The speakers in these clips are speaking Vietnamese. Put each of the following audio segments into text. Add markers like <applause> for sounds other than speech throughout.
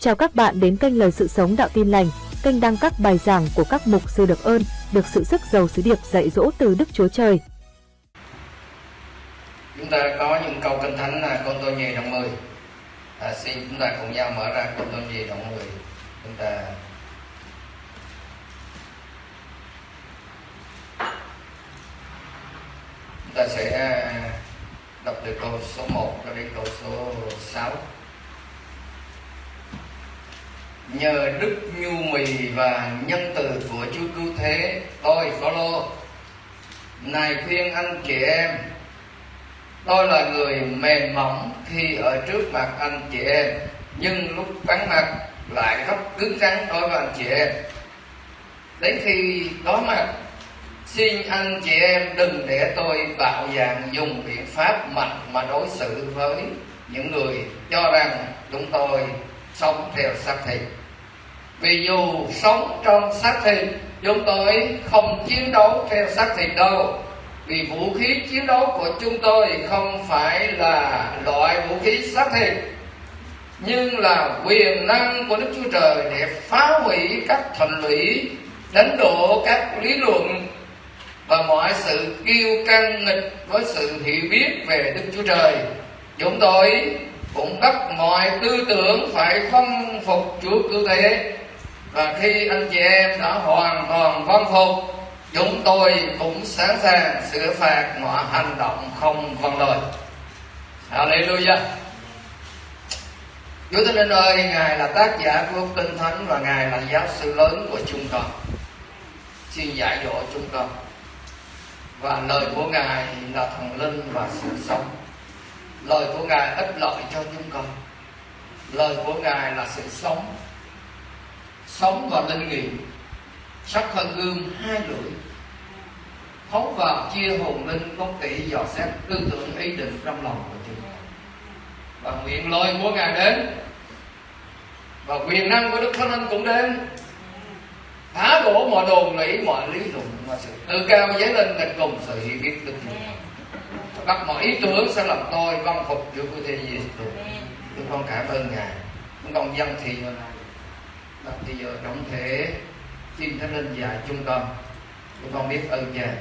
Chào các bạn đến kênh Lời Sự Sống Đạo Tin Lành, kênh đăng các bài giảng của các mục sư được ơn, được sự sức giàu sứ điệp dạy dỗ từ Đức Chúa Trời. Chúng ta có những câu kinh thánh là con tôi nhì đoạn 10. À, xin chúng ta cùng nhau mở ra con tôi nhì đoạn 10. Chúng ta chúng ta sẽ à, đọc từ câu số 1 cho đến câu số 6 nhờ đức nhu mì và nhân từ của Chúa cứu thế, tôi, Phaolô này khuyên anh chị em, tôi là người mềm mỏng khi ở trước mặt anh chị em, nhưng lúc vắng mặt lại rất cứng rắn đối với anh chị em. Đến khi có mặt, xin anh chị em đừng để tôi bạo dạn dùng biện pháp mạnh mà đối xử với những người cho rằng chúng tôi sống theo xác thịt vì dù sống trong xác thịt, chúng tôi không chiến đấu theo xác thịt đâu. Vì vũ khí chiến đấu của chúng tôi không phải là loại vũ khí xác thịt, nhưng là quyền năng của Đức Chúa Trời để phá hủy các thành lũy, đánh đổ các lý luận và mọi sự kiêu căng nghịch với sự hiểu biết về Đức Chúa Trời. Chúng tôi cũng bắt mọi tư tưởng phải phong phục Chúa cứu thế và khi anh chị em đã hoàn toàn vâng phục chúng tôi cũng sẵn sàng sửa phạt mọi hành động không vâng lời Hallelujah Chúa Thánh Linh ơi, Ngài là tác giả của Kinh Thánh và Ngài là giáo sư lớn của chúng con. Xin dạy dỗ chúng con. Và lời của Ngài là thần linh và sự sống. Lời của Ngài ích lợi cho chúng con. Lời của Ngài là sự sống sống và linh nghiệm. Sắc hơn gương hai lưỡi. Thấu vào chia hồn linh có tỷ dò xét tư tưởng ý định trong lòng của chúng. Và nguyện lời của ngài đến. Và quyền năng của đức thánh linh cũng đến. Phá đổ mọi đồn lý mọi lý luận, mọi sự tự cao dấy lên thành cùng sự hiểu biết đức chúa bắt mọi ý tưởng sẽ làm tôi, văn phục chúa của thế giêsu chúng con cảm ơn ngài. Chúng con dân thì và bây giờ trọng thể xin thánh linh dạy chúng con chúng con biết ơn cha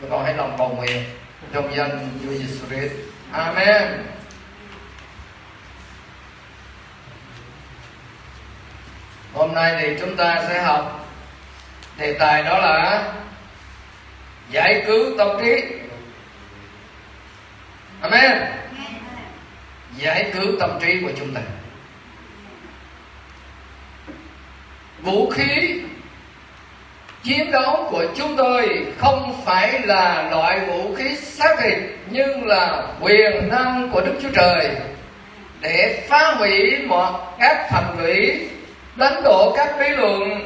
chúng con hãy lòng cầu nguyện trong danh Chúa Giêsu Christ. Amen. Hôm nay thì chúng ta sẽ học đề tài đó là giải cứu tâm trí. Amen. Giải cứu tâm trí của chúng ta vũ khí. Chiến đấu của chúng tôi không phải là loại vũ khí xác thịt nhưng là quyền năng của Đức Chúa Trời. Để phá hủy mọi các thành lũy đánh đổ các lý luận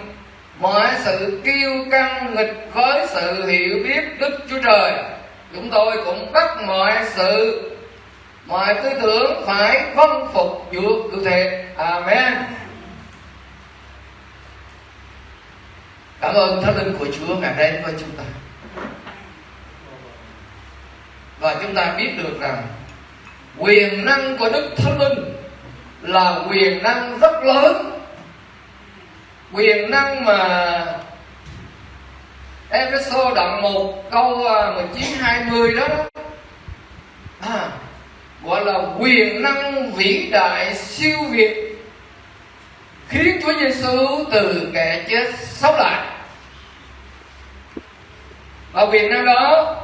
mọi sự kiêu căng nghịch với sự hiểu biết Đức Chúa Trời chúng tôi cũng bắt mọi sự mọi tư tưởng phải vâng phục Chúa cụ thể, Amen. Cảm ơn Thánh Linh của Chúa ngày đến với chúng ta. Và chúng ta biết được rằng Quyền năng của Đức Thánh Linh Là quyền năng rất lớn. Quyền năng mà Ephesos đoạn 1 câu à, 19 20 đó, đó. À, gọi là quyền năng vĩ đại siêu việt khiến Chúa Giêsu từ kẻ chết sống lại. Và quyền năng đó,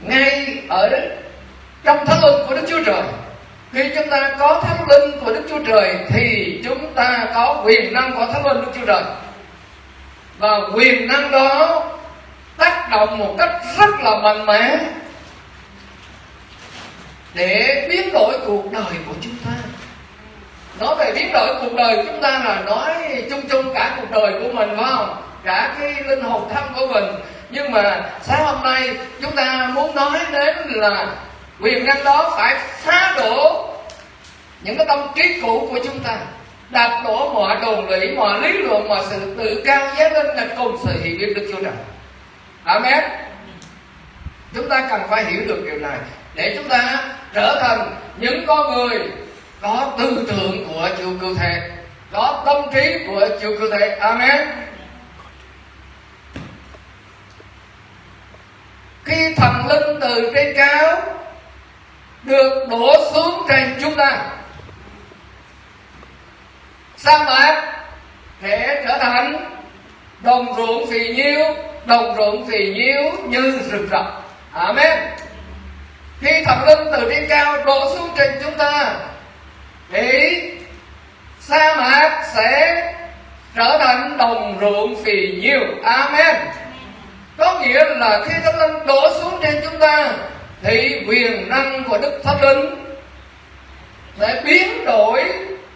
ngay ở trong thánh linh của Đức Chúa Trời, khi chúng ta có thánh linh của Đức Chúa Trời thì chúng ta có quyền năng của thánh linh Đức Chúa Trời. Và quyền năng đó tác động một cách rất là mạnh mẽ để biến đổi cuộc đời của chúng ta nói về biến đổi cuộc đời chúng ta là nói chung chung cả cuộc đời của mình, phải không? Cả cái linh hồn thân của mình. Nhưng mà sáng hôm nay chúng ta muốn nói đến là quyền năng đó phải phá đổ những cái tâm trí cũ của chúng ta. Đạp đổ mọi đồn lũy mọi lý luận, mọi sự tự cao giá lên là cùng sự hiểu biết đức chúa trời amen. Chúng ta cần phải hiểu được điều này. Để chúng ta trở thành những con người đó tư tưởng của Chúa Cứu Thế. Đó tâm trí của Chúa Cứu Thế. Amen. Khi thần linh từ trên cao được đổ xuống trên chúng ta, sa mạc sẽ trở thành đồng ruộng phì nhiêu, đồng ruộng phì nhiêu như rừng rậm. Amen. Khi thần linh từ trên cao đổ xuống trên chúng ta thì sa mạc sẽ trở thành đồng ruộng phì nhiêu amen. Có nghĩa là khi thánh linh đổ xuống trên chúng ta, thì quyền năng của đức thánh linh sẽ biến đổi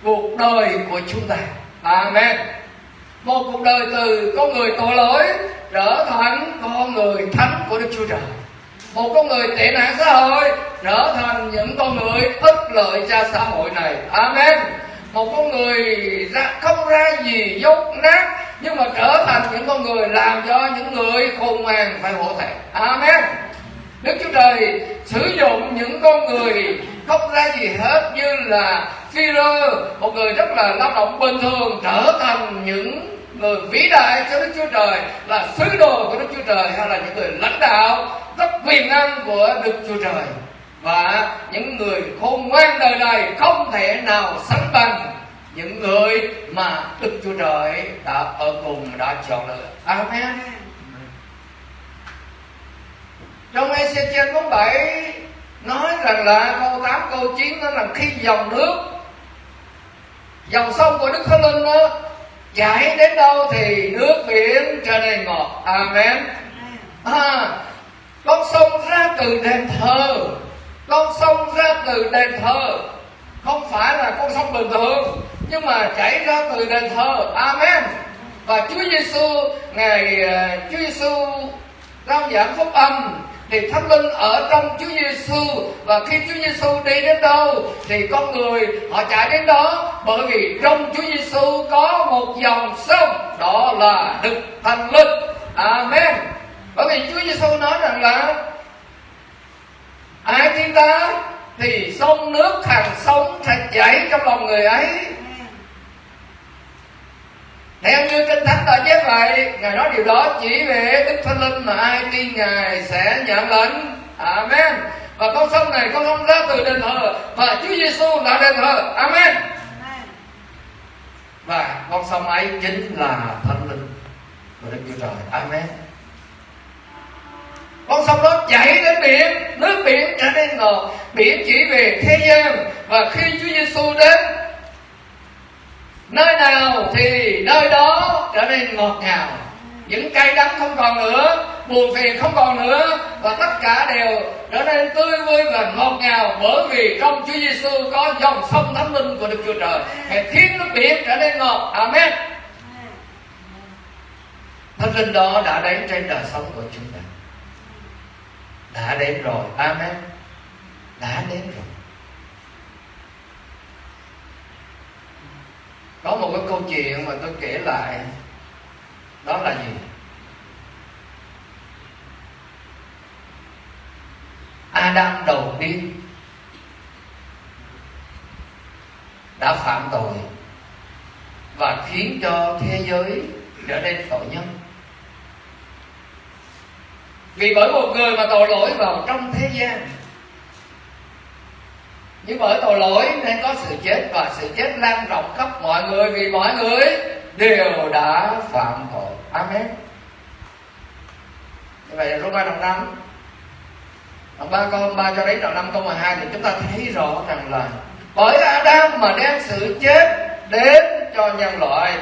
cuộc đời của chúng ta. Amen. Một cuộc đời từ con người tội lỗi trở thành con người thánh của đức chúa trời một con người tệ nạn xã hội trở thành những con người ích lợi cho xã hội này. Amen. Một con người ra, không ra gì dốt nát nhưng mà trở thành những con người làm cho những người khôn ngoan phải hổ thẹn. Amen. Đức Chúa Trời sử dụng những con người không ra gì hết như là phi một người rất là lao động bình thường trở thành những người vĩ đại cho Đức Chúa Trời là sứ đồ của Đức Chúa Trời hay là những người lãnh đạo rất quyền năng của Đức Chúa Trời và những người khôn ngoan đời này không thể nào sánh bằng những người mà Đức Chúa Trời đã ở cùng đã chọn lựa. Amen. Trong Ezechiel 47 nói rằng là câu 8 câu 9 đó là khi dòng nước dòng sông của Đức Thánh Linh đó chảy đến đâu thì nước biển trở nên ngọt. Amen. À, con sông ra từ đền thờ. Con sông ra từ đền thờ. Không phải là con sông bình thường nhưng mà chảy ra từ đền thờ. Amen. Và Chúa Giêsu ngày ờ, Chúa Giêsu rao giảng phúc âm thì thánh linh ở trong Chúa Giêsu và khi Chúa Giêsu đi đến đâu thì con người họ chạy đến đó bởi vì trong Chúa Giêsu có một dòng sông, đó là Đức Thánh Linh. Amen. Bởi vì Chúa Giêsu nói rằng là ai tin ta thì sông nước hàng sống sẽ chảy trong lòng người ấy. Theo như kinh thánh đã chép vậy ngài nói điều đó chỉ về đức thánh linh mà ai tin ngài sẽ nhận lệnh amen. Và con sông này con sông ra từ đền thờ và Chúa Giêsu là đền thờ. Amen. Và con sông ấy chính là thánh linh của đức chúa trời. Amen con sông đó chảy đến biển nước biển trở nên ngọt biển chỉ về thế gian. Và khi Chúa Giêsu đến nơi nào thì nơi đó trở nên ngọt ngào. Những cây đắng không còn nữa buồn phiền không còn nữa. Và tất cả đều trở nên tươi vui và ngọt ngào bởi vì trong Chúa Giêsu có dòng sông thánh linh của Đức Chúa Trời. Hãy khiến nước biển trở nên ngọt. Amen. Thánh linh đó đã đến trên đời sống của chúng ta đã đến rồi, Amen. Đã đến rồi. Có một cái câu chuyện mà tôi kể lại, đó là gì? Adam đầu tiên đã phạm tội và khiến cho thế giới trở nên tội nhân vì bởi một người mà tội lỗi vào trong thế gian. Nhưng bởi tội lỗi nên có sự chết và sự chết lan rộng khắp mọi người, vì mọi người đều đã phạm tội. Amen. Như vậy Roma đoạn năm. Đoạn ba câu ba cho đến đoạn năm câu 12 thì chúng ta thấy rõ rằng là bởi Adam mà đem sự chết đến cho nhân loại,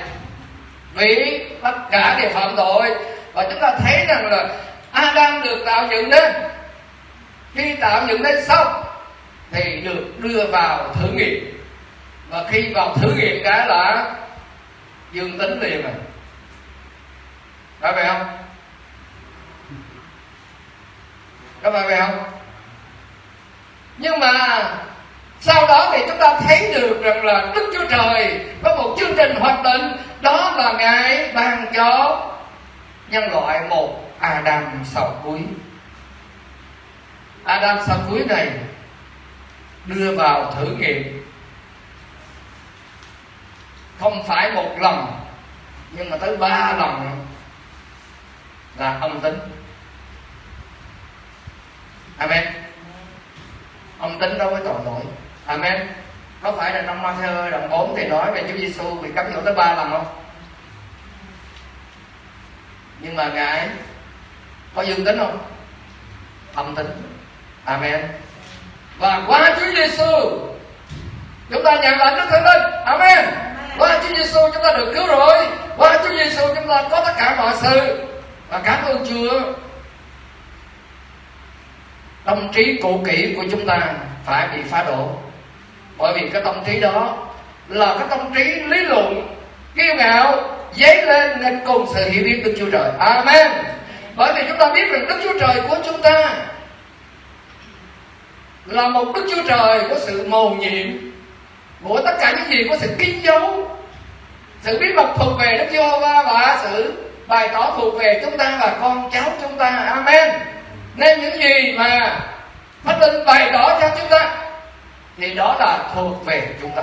vì tất cả đều phạm tội. Và chúng ta thấy rằng là Adam được tạo dựng nên. Khi tạo dựng nên xong, thì được đưa vào thử nghiệm. Và khi vào thử nghiệm cái là dương tính liền rồi. Phải vậy không? Có phải vậy không? Nhưng mà sau đó thì chúng ta thấy được rằng là đức chúa trời có một chương trình hoạch định. Đó là ngài ban cho nhân loại một adam sau cuối. Adam sau cuối này đưa vào thử nghiệm. Không phải một lần, nhưng mà tới ba lần là âm tính. Amen. Âm tính đối với tội lỗi. Amen. Có phải là trong Matthew đoạn 4 thì nói về Chúa Giêsu bị cấm dỗ tới ba lần không? Nhưng mà ngài có dương tính không? Âm tính. Amen. Và qua Chúa Giêsu chúng ta nhận lại Đức Thánh Linh. Amen. Qua Chúa Giêsu chúng ta được cứu rồi. Qua Chúa Giêsu chúng ta có tất cả mọi sự. Và cảm ơn Chúa. Tâm trí cũ kỹ của chúng ta phải bị phá đổ. Bởi vì cái tâm trí đó là cái tâm trí lý luận kiêu ngạo dấy lên nên cùng sự hiểu biết Đức Chúa Trời. Amen bởi vì chúng ta biết rằng Đức Chúa Trời của chúng ta là một Đức Chúa Trời của sự mầu nhiệm của tất cả những gì có sự kín dấu, sự bí mật thuộc về Đức Chúa Va và sự bày tỏ thuộc về chúng ta và con cháu chúng ta. Amen. Nên những gì mà Thánh Linh bày tỏ cho chúng ta thì đó là thuộc về chúng ta.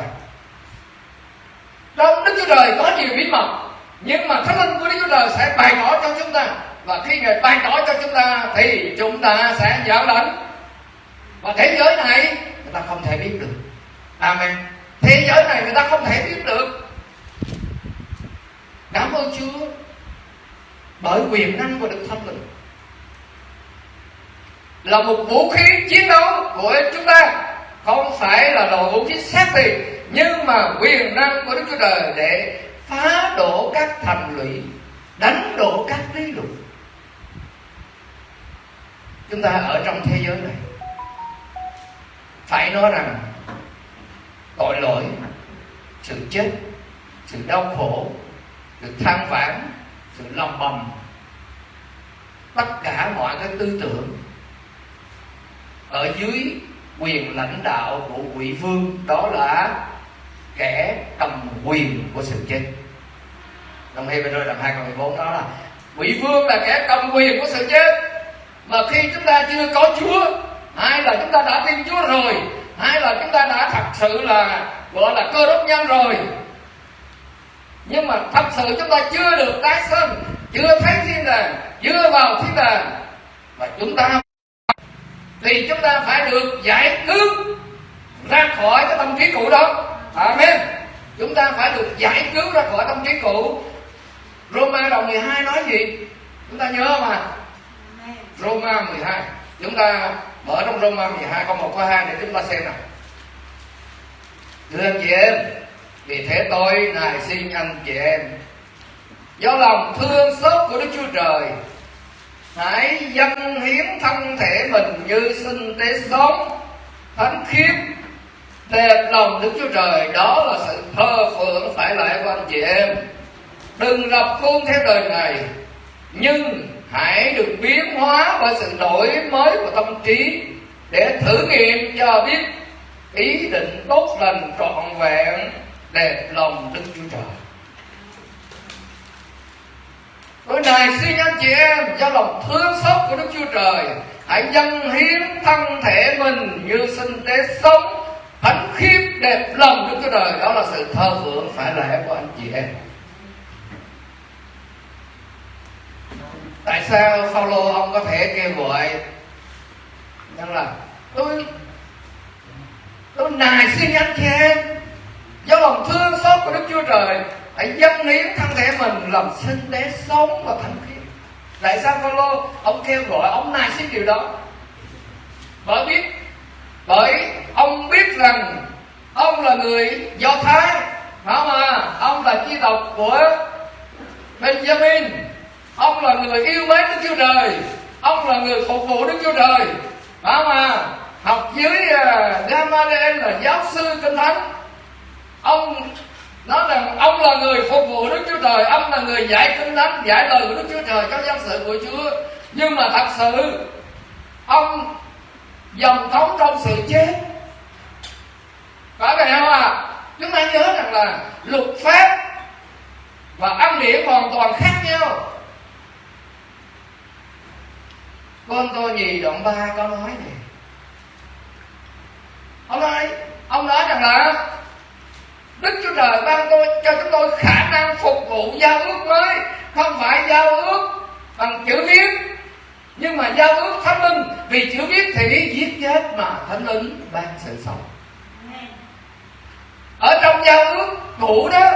Trong Đức Chúa Trời có nhiều bí mật, nhưng mà Thánh Linh của Đức Chúa Trời sẽ bày tỏ cho chúng ta và khi người ban tỏ cho chúng ta, thì chúng ta sẽ giáo lãnh. Và thế giới này, người ta không thể biết được. Amen. Thế giới này người ta không thể biết được. Cảm ơn Chúa. Bởi quyền năng của Đức Thánh Linh là một vũ khí chiến đấu của chúng ta. Không phải là đồ vũ khí sát thì, nhưng mà quyền năng của Đức Chúa Trời để phá đổ các thành lũy, đánh đổ các lý luận chúng ta ở trong thế giới này, phải nói rằng tội lỗi, sự chết, sự đau khổ, sự than vãn, sự lòng bầm, tất cả mọi cái tư tưởng ở dưới quyền lãnh đạo của quỷ vương, đó là kẻ cầm quyền của sự chết. Đồng ý với tôi làm hai câu 14 đó là, quỷ vương là kẻ cầm quyền của sự chết mà khi chúng ta chưa có Chúa hay là chúng ta đã tin Chúa rồi hay là chúng ta đã thật sự là, gọi là cơ đốc nhân rồi. Nhưng mà thật sự chúng ta chưa được tái sinh chưa thấy thiên đàng, chưa vào thiên đàng và chúng ta thì chúng ta phải được giải cứu ra khỏi cái tâm trí cũ đó. Amen. Chúng ta phải được giải cứu ra khỏi tâm trí cũ. Roma đồng 12 nói gì? Chúng ta nhớ mà Roma 12 chúng ta mở trong Roma 12 câu 1 câu 2 để chúng ta xem nào. Thưa anh chị em, vì thế tôi nài xin anh chị em, do lòng thương xót của Đức Chúa Trời, hãy dâng hiến thân thể mình như sinh tế sống thánh khiết, đẹp lòng Đức Chúa Trời. Đó là sự thơ phượng phải lại của anh chị em. Đừng lập khuôn theo đời này, nhưng hãy được biến hóa bởi sự đổi mới của tâm trí để thử nghiệm cho biết ý định tốt lành, trọn vẹn, đẹp lòng Đức Chúa Trời. Tôi này xin anh chị em do lòng thương xót của Đức Chúa Trời, Hãy dâng hiến thân thể mình như sinh tế sống, Thánh khiết đẹp lòng Đức Chúa Trời. Đó là sự thơ phượng phải lẽ của anh chị em. Tại sao Phaolô ông có thể kêu gọi? Rằng là, tôi Tôi nài xin anh chị em Do lòng thương xót của Đức Chúa Trời, hãy dâng hiến thân thể mình, làm sinh tế sống và thánh khiết. Tại sao Phaolô ông kêu gọi, ông nài xin điều đó? Bởi biết, bởi ông biết rằng ông là người do thái, phải mà ông là chi tộc của benjamin ông là người yêu mến đức chúa trời. Ông là người phục vụ đức chúa trời. Phải mà học dưới uh, Gamaliel là giáo sư kinh thánh. Ông nói rằng ông là người phục vụ Đức Chúa Trời ông là người giải kinh thánh giải lời của Đức Chúa Trời cho dân sự của Chúa. Nhưng mà thật sự ông dòng thống trong sự chết. Phải vậy không à? Chúng ta nhớ rằng là luật pháp và ăn điển hoàn toàn khác nhau. Con tôi nhì đoạn ba có nói này ông nói ông nói rằng là đức chúa trời ban tôi, cho chúng tôi khả năng phục vụ giao ước mới không phải giao ước bằng chữ viết, nhưng mà giao ước thánh linh. Vì chữ viết thì giết chết mà thánh linh ban sự sống. Ở trong giao ước cũ đó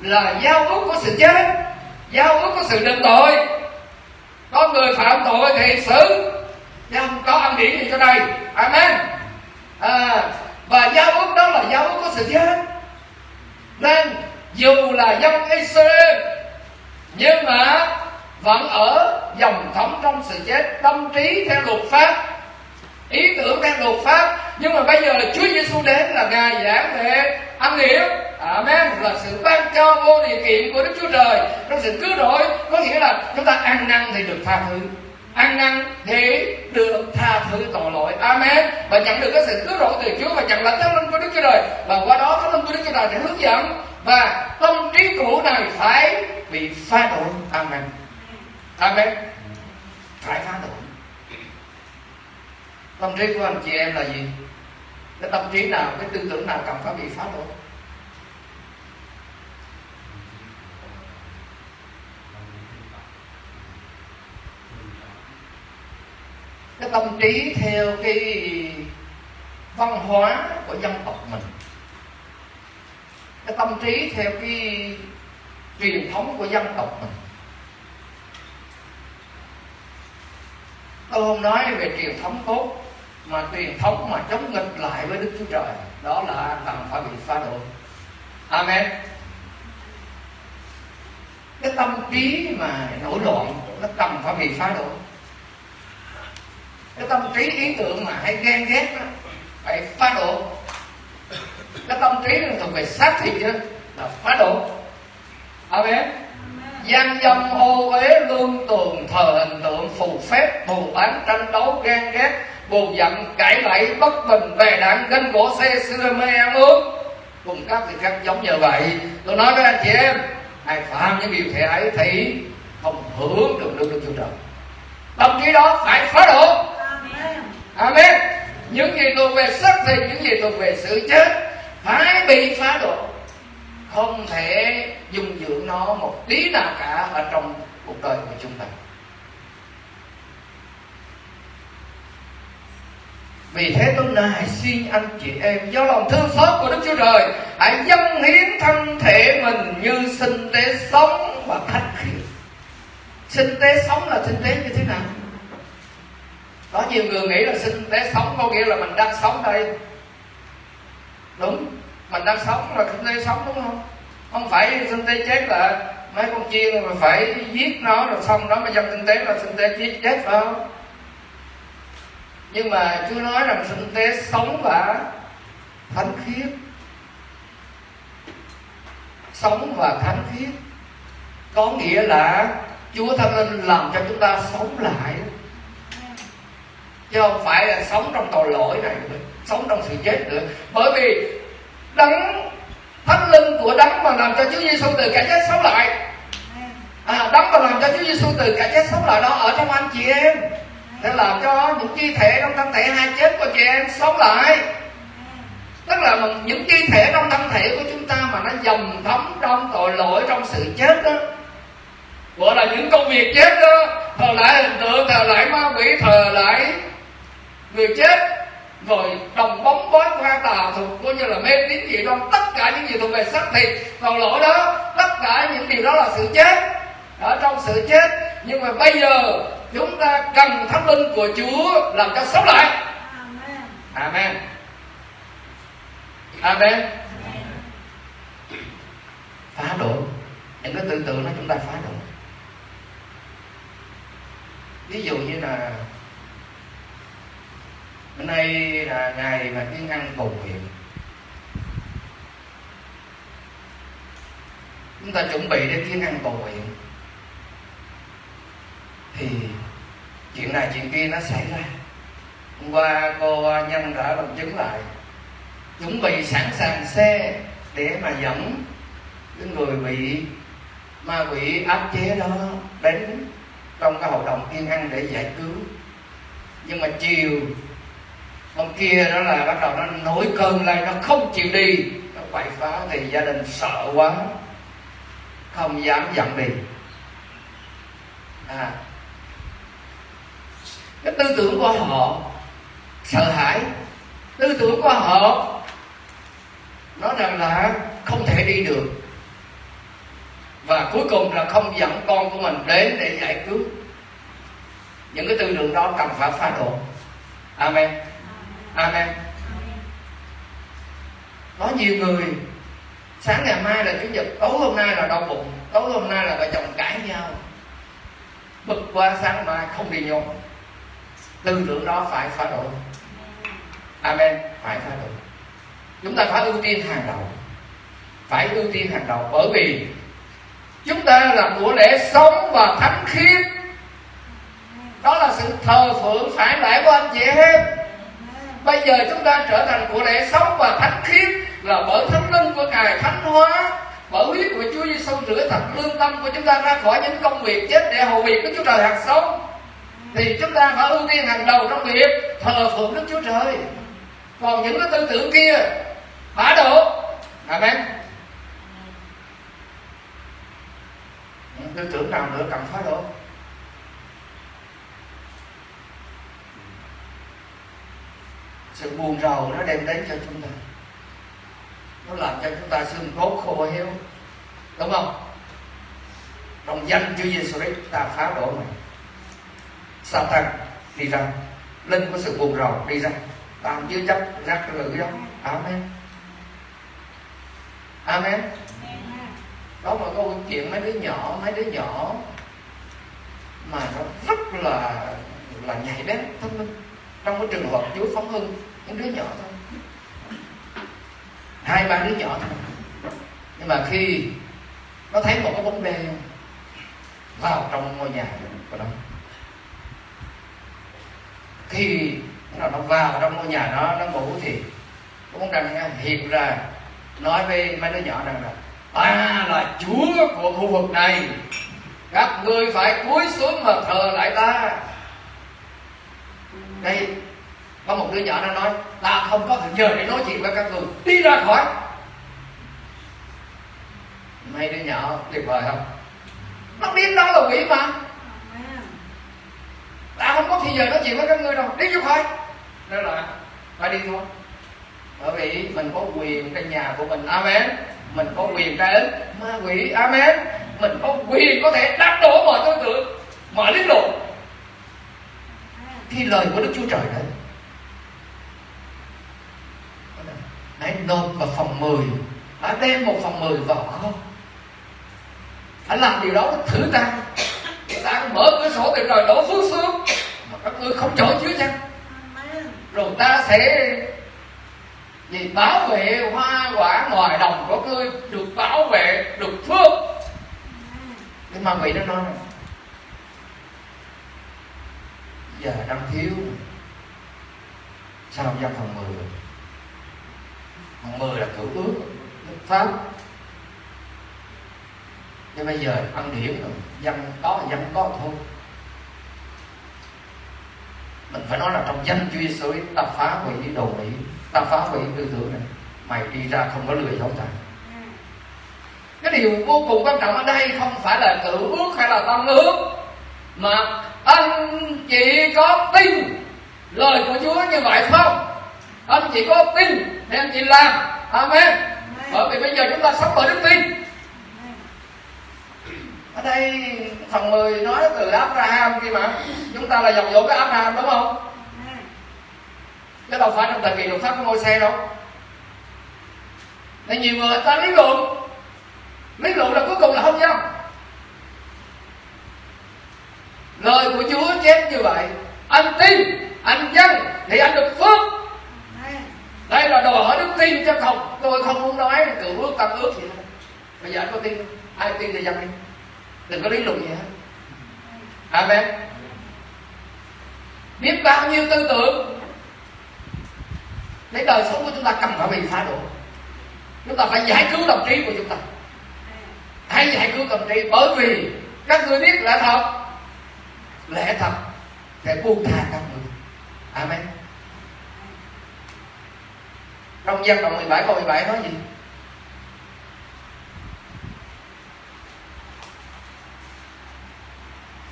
là giao ước của sự chết, giao ước của sự định tội có người phạm tội thì xử. Chứ không có ăn điển gì cho đây amen. À, và giáo ước đó là giáo ước của sự chết. Nên dù là dân Israel nhưng mà vẫn ở dòng thống trong sự chết tâm trí theo luật pháp ý tưởng đang luật pháp nhưng mà bây giờ là Chúa Giêsu đến là ngài giảng về ăn nghĩa Amen. Là sự ban cho vô điều kiện của Đức Chúa Trời. Trong sự cứu rỗi, có nghĩa là chúng ta ăn năn thì được tha thứ. Ăn năn thì được tha thứ tội lỗi. Amen. Và nhận được cái sự cứu rỗi từ chúa và nhận lãnh thánh linh của đức chúa trời. Và qua đó thánh linh của đức chúa trời sẽ hướng dẫn. Và tâm trí cũ này phải bị phá đổi amen. Amen. Phải phá đổi tâm trí của anh chị em là gì? Cái tâm trí nào, cái tư tưởng nào cần phải bị phá bỏ? cái tâm trí theo cái văn hóa của dân tộc mình. Cái tâm trí theo cái truyền thống của dân tộc mình. Tôi không nói về truyền thống tốt mà truyền thống mà chống nghịch lại với đức chúa trời đó là cần phải bị phá đổi amen. Cái tâm trí mà nổi loạn nó cần phải bị phá đổi cái tâm trí ý tưởng mà hay ghen ghét đó, phải phá đổ. Cái tâm trí là thuộc về xác thịt đó, là phá đổ. Amen. Gian dâm ô uế lương tường thờ hình tượng phù phép thù bán tranh đấu ghen ghét bù giận cãi lẫy bất bình bè đạn ganh gỗ xe xưa mê ăn uống cùng các vị khác giống như vậy tôi nói với anh chị em ai phạm những điều thể ấy thì không hưởng được được được chúa trời tâm trí đó phải phá đổ. Amen. Những gì thuộc về xác thịt những gì thuộc về sự chết phải bị phá đổ. Không thể dung dưỡng nó một tí nào cả ở trong cuộc đời của chúng ta Vì thế tôi nài xin anh chị em Do lòng thương xót của Đức Chúa Trời, Hãy dâng hiến thân thể mình Như sinh tế sống và thánh khiết. Sinh tế sống là sinh tế như thế nào? Có nhiều người nghĩ là sinh tế sống có nghĩa là mình đang sống đây. Đúng, mình đang sống là sinh tế sống đúng không? Không phải sinh tế chết là mấy con chiên mà phải giết nó rồi xong đó mà dân sinh tế là sinh tế chết chết phải không? Nhưng mà Chúa nói rằng sinh tế sống và thánh khiết. Sống và thánh khiết. Có nghĩa là Chúa Thánh Linh làm cho chúng ta sống lại. Chứ không phải là sống trong tội lỗi này nữa sống trong sự chết nữa. Bởi vì đấng thánh linh của đấng mà làm cho Chúa Giêsu từ cả chết sống lại. À, đấng mà làm cho Chúa Giêsu từ cả chết sống lại đó ở trong anh chị em để làm cho những chi thể trong thân thể hai chết của chị em sống lại. Tức là những chi thể trong thân thể của chúng ta mà nó dầm thấm trong tội lỗi trong sự chết đó. Gọi là những công việc chết đó. Thờ lại hình tượng thờ lại ma quỷ thờ lại người chết. Rồi đồng bóng bói qua tà thuộc coi như là mê tín gì đoan, tất cả những gì thuộc về xác thịt còn lỗi đó tất cả những điều đó là sự chết. Ở trong sự chết. Nhưng mà bây giờ chúng ta cần thánh linh của Chúa làm cho sống lại. Amen. Amen. Phá đổi những cái tư tưởng đó chúng ta phá đổi ví dụ như là bữa nay là ngày mà tiên ăn cầu nguyện chúng ta chuẩn bị để tiên ăn cầu nguyện thì chuyện này, chuyện kia nó xảy ra. Hôm qua cô à, nhân đã làm chứng lại. Chuẩn bị sẵn sàng xe để mà dẫn cái người bị ma quỷ áp chế đó đến trong cái hội đồng tiên ăn để giải cứu. Nhưng mà chiều hôm kia đó là bắt đầu nó nổi cơn lên, nó không chịu đi. Nó quậy phá thì gia đình sợ quá, không dám dặn đi à cái tư tưởng của họ, sợ hãi. Tư tưởng của họ, nói rằng là không thể đi được. Và cuối cùng là không dẫn con của mình đến để giải cứu. Những cái tư tưởng đó cần phải phá đổ amen. Amen. Có nhiều người, sáng ngày mai là chủ nhật, tối hôm nay là đau bụng, tối hôm nay là vợ chồng cãi nhau. Bực qua sáng mai không đi nhau tư tưởng đó phải phá đổi amen, phải phá đổi chúng ta phải ưu tiên hàng đầu. Phải ưu tiên hàng đầu bởi vì chúng ta là của lễ sống và thánh khiết. Đó là sự thờ phượng phải lại của anh chị em. Bây giờ chúng ta trở thành của lễ sống và thánh khiết là bởi thánh linh của ngài, thánh hóa bởi huyết của Chúa Giêsu rửa thật lương tâm của chúng ta ra khỏi những công việc chết để hầu việc của Chúa Trời hạt sống thì chúng ta phải ưu tiên hàng đầu trong việc thờ phượng Đức Chúa Trời. Còn những cái tư tưởng kia phá độ. Amen. Tư tưởng nào nữa cần phá độ? Sự buồn rầu nó đem đến cho chúng ta. Nó làm cho chúng ta xương cốt khô héo. Đúng không? Trong danh Chúa Giêsu Christ ta phá đổ sa thân đi ra? Linh của sự buồn rầu đi ra. Ta chứa chấp rắc rưởi đó. Amen. Amen. Đó mà câu chuyện mấy đứa nhỏ, mấy đứa nhỏ mà nó rất là là nhạy bén, thông minh. Trong cái trường hợp Chúa phóng hưng, những đứa nhỏ thôi. Hai, ba đứa nhỏ thôi. Nhưng mà khi nó thấy một cái bóng đen vào trong ngôi nhà của nó khi nó nó vào trong ngôi nhà nó nó ngủ thì cái bóng đen hiện ra, nói với mấy đứa nhỏ rằng là, ta là chúa của khu vực này, các ngươi phải cúi xuống mà thờ lại ta. Đây, có một đứa nhỏ nó nói, ta không có thời giờ để nói chuyện với các người đi ra khỏi. Mấy đứa nhỏ tuyệt vời không? Nó biết đó là quỷ mà ta không có thì giờ nói chuyện với các ngươi đâu. Đi ra thôi đó là phải đi thôi. Bởi vì mình có quyền trên nhà của mình. Amen. Mình có quyền ra đến ma quỷ. Amen. Mình có quyền có thể đắc đổ mọi tư tưởng, mọi lý luận. Khi lời của đức chúa trời đấy. Hãy nộp vào phòng 10 hãy đem một phòng 10 vào không hãy làm điều đó thử ta ta mở cửa sổ thì trời đổ phước xuống. Mà các ngươi không chỗ chứa chăng rồi ta sẽ vì bảo vệ hoa quả ngoài đồng của ngươi được bảo vệ được phước. Nhưng mà vị nó nói này, giờ đang thiếu. Sao dân phần 10 phần 10 là cửu ước. Pháp nhưng bây giờ ăn điểm rồi dân có dân có thôi. Mình phải nói là trong danh Chúa Giêsu ta phá hủy đồ mỹ ta phá hủy tư tưởng này. Mày đi ra không có lừa dối ta. Cái điều vô cùng quan trọng ở đây không phải là tự ước hay là tâm ước mà anh chị có tin lời của Chúa như vậy không? Anh chị có tin thì anh chị làm. Amen. Bởi vì bây giờ chúng ta sống bởi đức tin ở đây phần 10 nói từ Abraham kia mà. Chúng ta là dòng dỗ cái Abraham đúng không? Chứ đâu phải trong thời kỳ luật pháp của ngôi xe đâu. Nên nhiều người ta lý luận. Lý luận là cuối cùng là không nhau lời của Chúa chép như vậy. Anh tin, anh dân, thì anh được phước. Đây là đòi hỏi đức tin chứ không. Tôi không muốn nói cựu ước tâm ước gì đâu bây giờ anh có tin ai tin thì dân đi đừng có lý luận gì hết. Amen biết bao nhiêu tư tưởng để đời sống của chúng ta cần phải bị phá đổ. Chúng ta phải giải cứu tâm trí của chúng ta. Hãy giải cứu tâm trí bởi vì các người biết lẽ thật. Lẽ thật sẽ buông tha các người. Amen. Trong dân đoạn 17 câu 17 nói gì?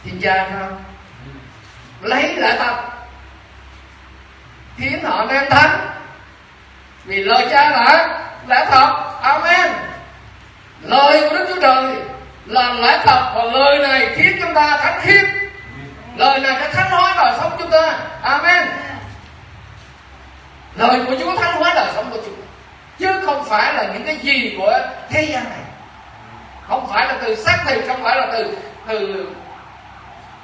Thiên cha không lấy lại tập khiến họ nên thánh vì lời cha là lẽ thật amen. Lời của đức chúa trời là lẽ thật và lời này khiến chúng ta thánh khiết. Lời này đã thánh hóa đời sống chúng ta. Amen. Lời của chúa thánh hóa đời sống của chúng ta. Chứ không phải là những cái gì của thế gian này. Không phải là từ xác thịt, không phải là từ từ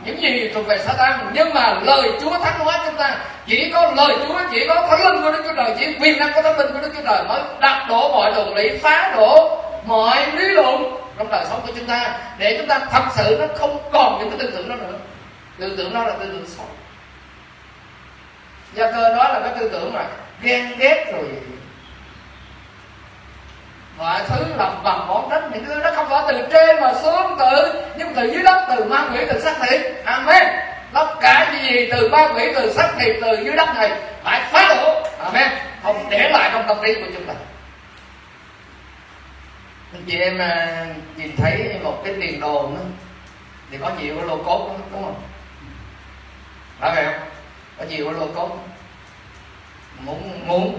những gì thuộc về Satan, nhưng mà lời Chúa thánh hóa chúng ta. Chỉ có lời Chúa, chỉ có thánh linh của Đức Chúa Trời, chỉ quyền năng của thánh linh của Đức Chúa Trời mới đặt đổ mọi luận lý phá đổ mọi lý luận trong đời sống của chúng ta. Để chúng ta thật sự nó không còn những cái tư tưởng đó nữa. Tư tưởng đó là tư tưởng xấu do cơ đó là cái tư tưởng mà ghen ghét rồi mọi thứ lập bằng món đất những thứ đó không phải từ trên mà xuống từ nhưng từ dưới đất từ ma quỷ từ xác thịt. Amen. Tất cả những gì từ ma quỷ từ xác thịt từ dưới đất này phải phá đổ. Amen. Không để lại trong tâm trí của chúng ta. Anh chị em à, nhìn thấy một cái tiền đồ đó, thì có nhiều cái lô cốt đó, đúng không? Phải vậy không? Có nhiều cái lô cốt muốn muốn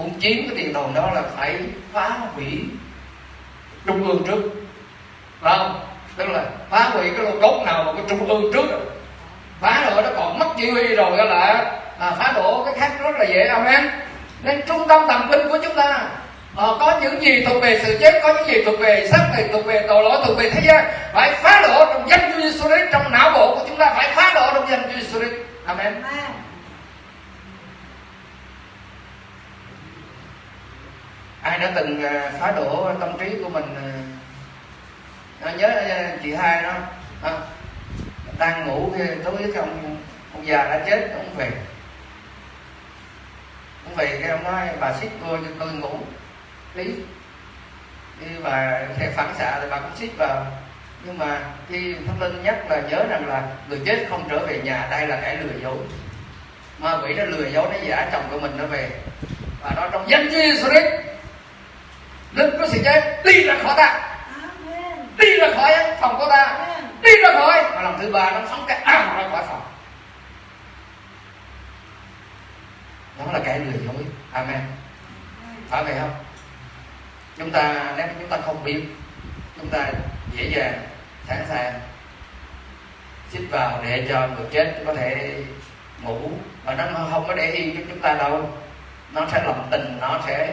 muốn chiếm cái tiền đồn đó là phải phá hủy trung ương trước. Phải không? Tức là phá hủy cái lô cốt nào mà cái trung ương trước rồi. Phá rồi nó còn mất chỉ huy rồi đó là à, phá đổ cái khác rất là dễ amen nên trung tâm tầm binh của chúng ta à, có những gì thuộc về sự chết có những gì thuộc về xác thịt thuộc về tội lỗi thuộc về thế gian phải phá đổ trong danh Chúa Giêsu trong não bộ của chúng ta phải phá đổ trong danh Chúa Giêsu amen. amen. Ai đã từng à, phá đổ tâm trí của mình à, à nhớ à, chị hai đó? Đang ngủ tối với ông ông già đã chết ông về. Ông về cái ông nói bà xích vô cho tôi ngủ lý khi bà sẽ phản xạ thì bà cũng xích vào. Nhưng mà khi thánh linh nhắc là nhớ rằng là người chết không trở về nhà đây là kẻ lừa dối. Ma quỷ nó lừa dối nó giả chồng của mình nó về. Và nó trong danh Giêsu Christ linh có sự chết đi ra khỏi ta. Đi ra khỏi phòng của ta. Đi ra khỏi. Và lần thứ ba nó phóng cái ảo ra khỏi phòng. Đó là cái lừa dối. Amen. Phải vậy không? Chúng ta nếu chúng ta không biết chúng ta dễ dàng sẵn sàng xích vào để cho người chết có thể ngủ. Và nó không có để yên cho chúng ta đâu. Nó sẽ lòng tình nó sẽ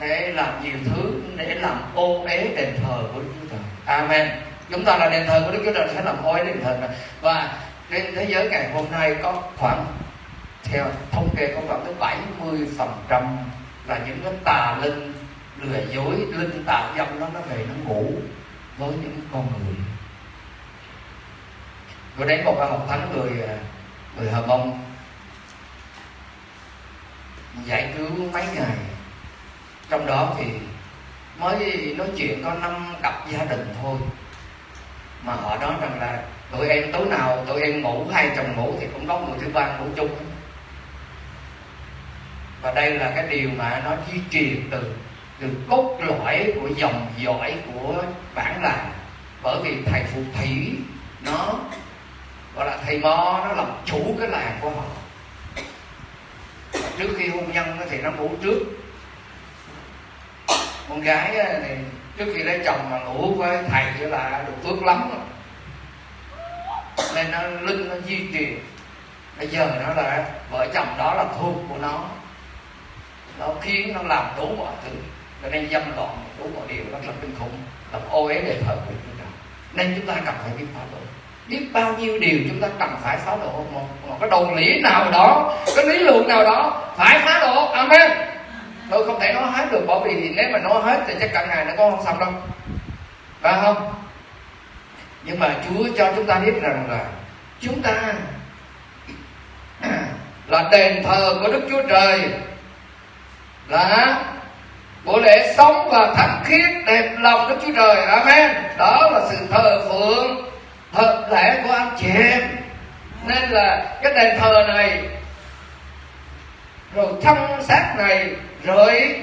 để làm nhiều thứ, để làm ô uế đền thờ của Đức Chúa Trời. Amen. Chúng ta là đền thờ của Đức Chúa Trời sẽ làm ô uế đền thờ này. Và trên thế giới ngày hôm nay có khoảng, theo thống kê có khoảng tới 70 phần trăm là những cái tà linh lừa dối, linh tà dâm đó nó về nó ngủ với những con người tôi đến một một thánh người à, người hờ mông, giải cứu mấy ngày trong đó thì mới nói chuyện có năm cặp gia đình thôi. Mà họ nói rằng là tụi em tối nào tụi em ngủ, hai chồng ngủ thì cũng có người thứ ba ngủ chung. Và đây là cái điều mà nó di truyền từ từ cốt lõi của dòng dõi của bản làng. Bởi vì thầy phù thủy nó, gọi là thầy mo, nó làm chủ cái làng của họ. Và trước khi hôn nhân thì nó ngủ trước con gái thì trước khi lấy chồng mà ngủ với thầy thì là được phước lắm rồi nên nó linh nó di truyền bây giờ nó là vợ chồng đó là thuộc của nó. Nó khiến nó làm đủ mọi thứ. Cho nên dâm loạn đủ mọi điều rất là kinh khủng làm ô uế để thờ của chúng ta. Nên chúng ta cần phải biết phá đổ biết bao nhiêu điều chúng ta cần phải phá đổ một, một cái đồ lý nào đó cái lý luận nào đó phải phá đổ amen tôi không thể nói hết được, bởi vì nếu mà nói hết thì chắc cả ngày nó có không xong đâu. Phải không? Nhưng mà chúa cho chúng ta biết rằng là chúng ta <clears throat> là đền thờ của đức chúa trời, là của lễ sống và thánh khiết đẹp lòng đức chúa trời. Amen. Đó là sự thờ phượng thật lẽ của anh chị em. Nên là cái đền thờ này, rồi thân xác này rồi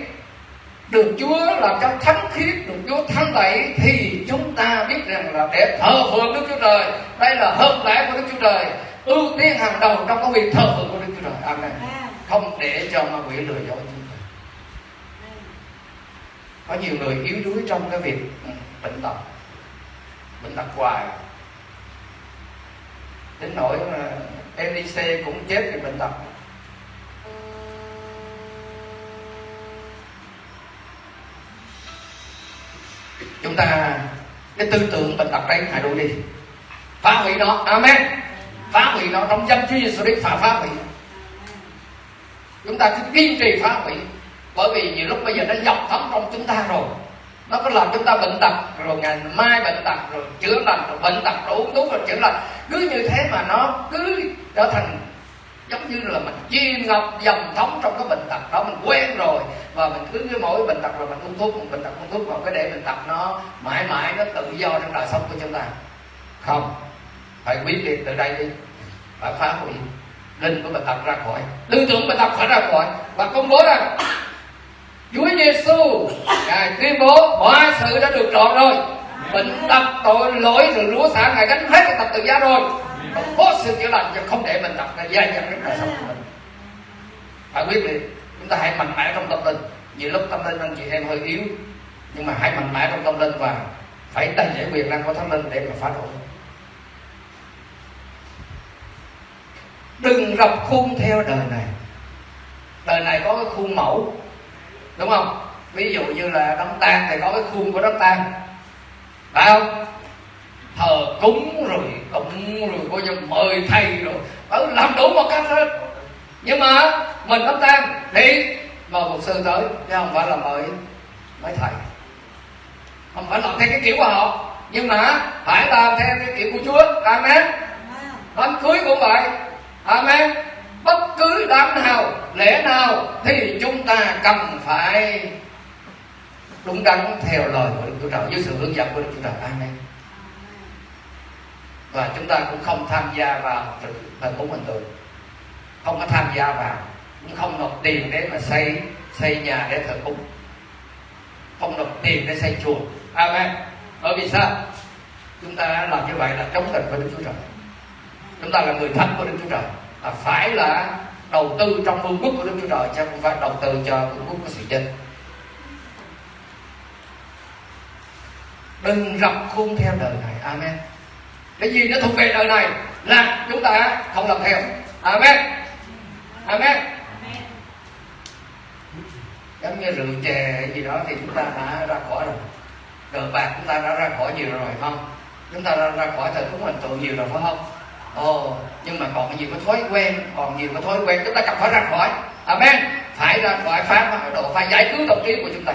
được Chúa làm cho thánh khiết được Chúa thắng tẩy thì chúng ta biết rằng là để thờ phượng Đức Chúa Trời đây là hợp lẽ của Đức Chúa Trời. Ưu tiên hàng đầu trong công việc thờ phượng của Đức Chúa Trời. Amen. Không để cho ma quỷ lừa dối chúng ta. Có nhiều người yếu đuối trong cái việc ừ, bệnh tật bệnh tật hoài. Đến nỗi mà MDC cũng chết vì bệnh tật chúng ta cái tư tưởng bệnh tật đấy hãy đuổi đi. Phá hủy nó. Amen. Phá hủy nó. Trong danh Chúa Giêsu Christ phá phá hủy. Chúng ta cứ kiên trì phá hủy. Bởi vì nhiều lúc bây giờ nó dọc thấm trong chúng ta rồi. Nó có làm chúng ta bệnh tật, rồi ngày mai bệnh tật, rồi chữa lành, rồi bệnh tật, rồi uống thuốc, rồi chữa lành. Cứ như thế mà nó cứ trở thành giống như là mình chìm ngọc dầm thấm trong cái bệnh tật đó, mình quen rồi. Và mình cứ với mỗi bệnh tật rồi mình uống thuốc mình bệnh tật uống thuốc vào cái để bệnh tật nó mãi mãi nó tự do trong đời sống của chúng ta. Không, phải quyết liệt từ đây đi, phải phá hủy linh của bệnh tật ra khỏi, tư tưởng bệnh tật phải ra khỏi và công bố rằng Chúa Giêsu, ngài tuyên bố, mọi sự đã được trọn rồi. Bệnh tật, tội lỗi, rồi lúa xả, ngài gánh hết cái tập tự giá rồi có sự chữa lành cho không để mình đặt cái dai dẳng cái đời sống của mình. Phải quyết liệt. Chúng ta hãy mạnh mẽ trong tâm linh. Nhiều lúc tâm linh anh chị em hơi yếu, nhưng mà hãy mạnh mẽ trong tâm linh và phải đầy giải quyền năng của thánh linh để mà phá đổi đừng rập khuôn theo đời này. Đời này có cái khuôn mẫu, đúng không? Ví dụ như là đám tang thì có cái khuôn của đám tang. Phải không? Thờ cúng rồi coi như mời thầy rồi. Ở làm đủ một cách hết. Nhưng mà mình đám tang thì mời một sư tới chứ không phải là mời mấy thầy. Không phải làm theo cái kiểu của họ. Nhưng mà phải làm theo cái kiểu của chúa. Amen. Đám cưới cũng vậy. Amen. Bất cứ đám nào lễ nào thì chúng ta cần phải đúng đắn theo lời của Đức Chúa Trời với sự hướng dẫn của Đức Chúa Trời. Amen và chúng ta cũng không tham gia vào thờ cúng hình tượng. Không có tham gia vào. Cũng không nộp tiền để mà xây xây nhà để thờ cúng. Không nộp tiền để xây chùa. Amen. Bởi vì sao? Chúng ta làm như vậy là chống tình với đức chúa trời. Chúng ta là người thánh của đức chúa trời. Là phải là đầu tư trong vương quốc của đức chúa trời, chứ không phải đầu tư cho vương quốc của sự dân đừng rập khuôn theo đời này. Amen cái gì nó thuộc về đời này là chúng ta không làm theo. Amen. Amen. Giống như rượu chè gì đó thì chúng ta đã ra khỏi rồi. Cờ bạc chúng ta đã ra khỏi nhiều rồi không? Chúng ta đã ra khỏi thời cúng hình tượng nhiều rồi, phải không? Ồ, nhưng mà còn nhiều cái thói quen, còn nhiều cái thói quen, chúng ta cần phải ra khỏi. Amen. Phải ra khỏi phá độ phải giải cứu tâm trí của chúng ta.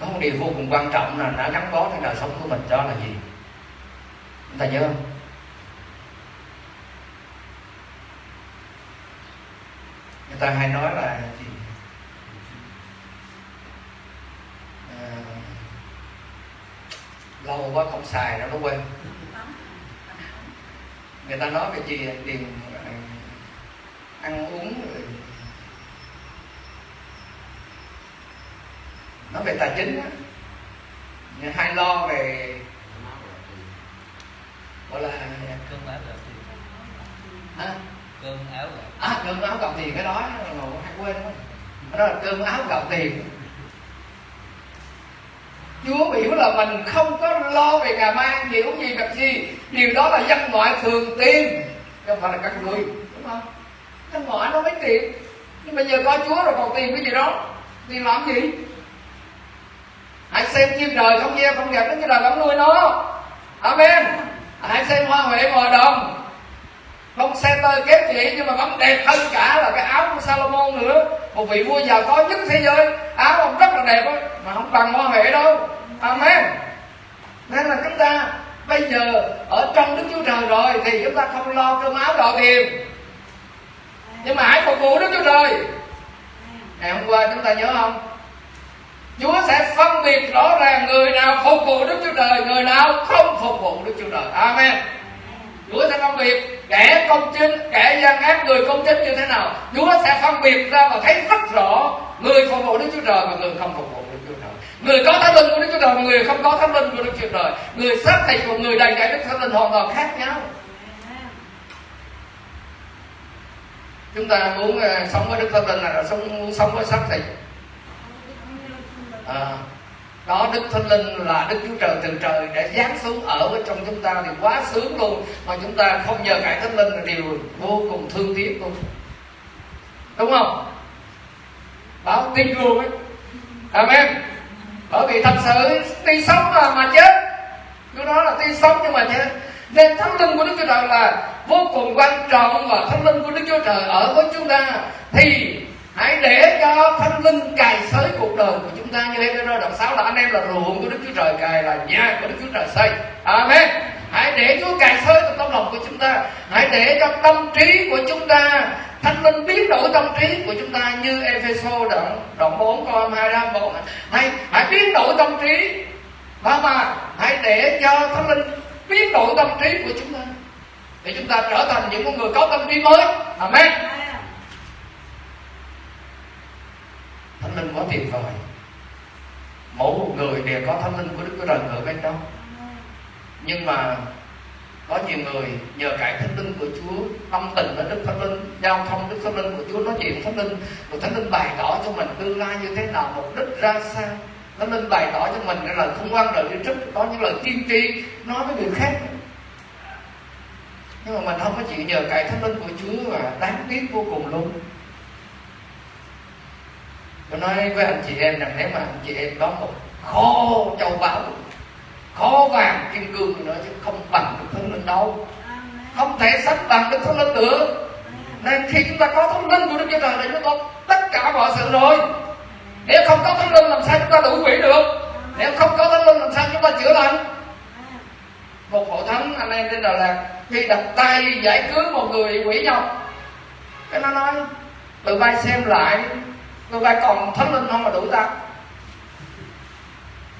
Có một điều vô cùng quan trọng là đã gắn bó trong đời sống của mình đó là gì? Chúng ta nhớ không? Người ta hay nói là gì? À, lâu quá không xài nó nó quên. Người ta nói về gì tiền ờ, ăn uống rồi nói về tài chính á. Hay lo về gọi là cơm áo gạo tiền. À, cơm áo gạo. À cơm áo gạo tiền cái đó là hay quên đó. đó là cơm áo gạo tiền. Chúa biểu là mình không có lo về ngày mai gì uống gì việc gì. Điều đó là dân ngoại thường tiền Không phải là các người Đúng không? Dân ngoại nó mới tiền Nhưng bây giờ có Chúa rồi còn tiền cái gì đó. Tiền làm gì? Hãy xem chim trời không gieo không gặp đến cái đời vẫn nuôi nó. Amen. Hãy xem hoa huệ ngoài đồng. Không xe tơ kém chị nhưng mà vẫn đẹp hơn cả là cái áo của Salomon nữa. Một vị vua giàu có nhất thế giới. Áo ông rất là đẹp đó, mà không bằng hoa huệ đâu. Amen. Nên là chúng ta bây giờ ở trong đức chúa trời rồi thì chúng ta không lo cơm áo gạo tiền. Nhưng mà hãy phục vụ đức chúa trời. Ngày hôm qua chúng ta nhớ không? Chúa sẽ phân biệt rõ ràng người nào phục vụ Đức Chúa Trời, người nào không phục vụ Đức Chúa Trời. Amen. Chúa sẽ phân biệt kẻ công chính kẻ gian ác người công chính như thế nào. Chúa sẽ phân biệt ra và thấy rất rõ người phục vụ Đức Chúa Trời và người không phục vụ Đức Chúa Trời. Người có thánh linh của Đức Chúa Trời và người không có thánh linh của Đức Chúa Trời. Người xác thịt của người đầy đầy Đức Thánh Linh hoàn toàn khác nhau. Chúng ta muốn ờ, sống với Đức Thánh Linh là sống muốn sống với xác thịt à, đó đức thánh linh là đức chúa trời từ trời để giáng xuống ở bên trong chúng ta thì quá sướng luôn. Mà chúng ta không nhờ cải thánh linh là điều vô cùng thương tiếc luôn. Đúng không? Báo tin luôn ấy. Amen. Bởi vì thật sự tuy sống mà mà chết. Chúa đó là tuy sống nhưng mà chết nên thánh linh của đức chúa trời là vô cùng quan trọng và thánh linh của đức chúa trời ở với chúng ta. Thì hãy để cho thánh linh cài sới cuộc đời của chúng ta như Hebrew đoạn 6 là anh em là ruộng của Đức Chúa Trời, cài là nhà của Đức Chúa Trời xây. Amen. Hãy để Chúa cài sới trong tâm lòng của chúng ta. Hãy để cho tâm trí của chúng ta, thánh linh biến đổi tâm trí của chúng ta như Epheso đoạn đoạn 4 câu 2 4 hãy hãy biến đổi tâm trí. Và mà hãy để cho thánh linh biến đổi tâm trí của chúng ta. Để chúng ta trở thành những con người có tâm trí mới. Amen thánh linh quá tuyệt vời mỗi một người đều có thánh linh của đức chúa trời ở bên trong. Nhưng mà có nhiều người nhờ cải thánh linh của Chúa, tâm tình với Đức Thánh Linh, giao thông Đức Thánh Linh của Chúa, nói chuyện Thánh Linh của Thánh Linh bày tỏ cho mình tương lai như thế nào, mục đích ra sao. Thánh Linh bày tỏ cho mình là lời không quan lời đi trước có những lời tiên tri nói với người khác. Nhưng mà mình không có chịu nhờ cải thánh linh của Chúa và đáng tiếc vô cùng luôn tôi nói với anh chị em rằng nếu mà anh chị em có một kho châu báu kho vàng kim cương nữa chứ không bằng được thánh linh đâu. Không thể sánh bằng được thánh linh được. Nên khi chúng ta có thánh linh của đức chúa trời thì chúng ta có tất cả mọi sự rồi. Nếu không có thánh linh làm sao chúng ta đuổi quỷ được? Nếu không có thánh linh làm sao chúng ta chữa lành? Một hội thánh anh em trên đà lạt khi đặt tay giải cứu một người quỷ nhọc cái nó nói từ bay xem lại người ta còn thánh linh không mà đuổi ta.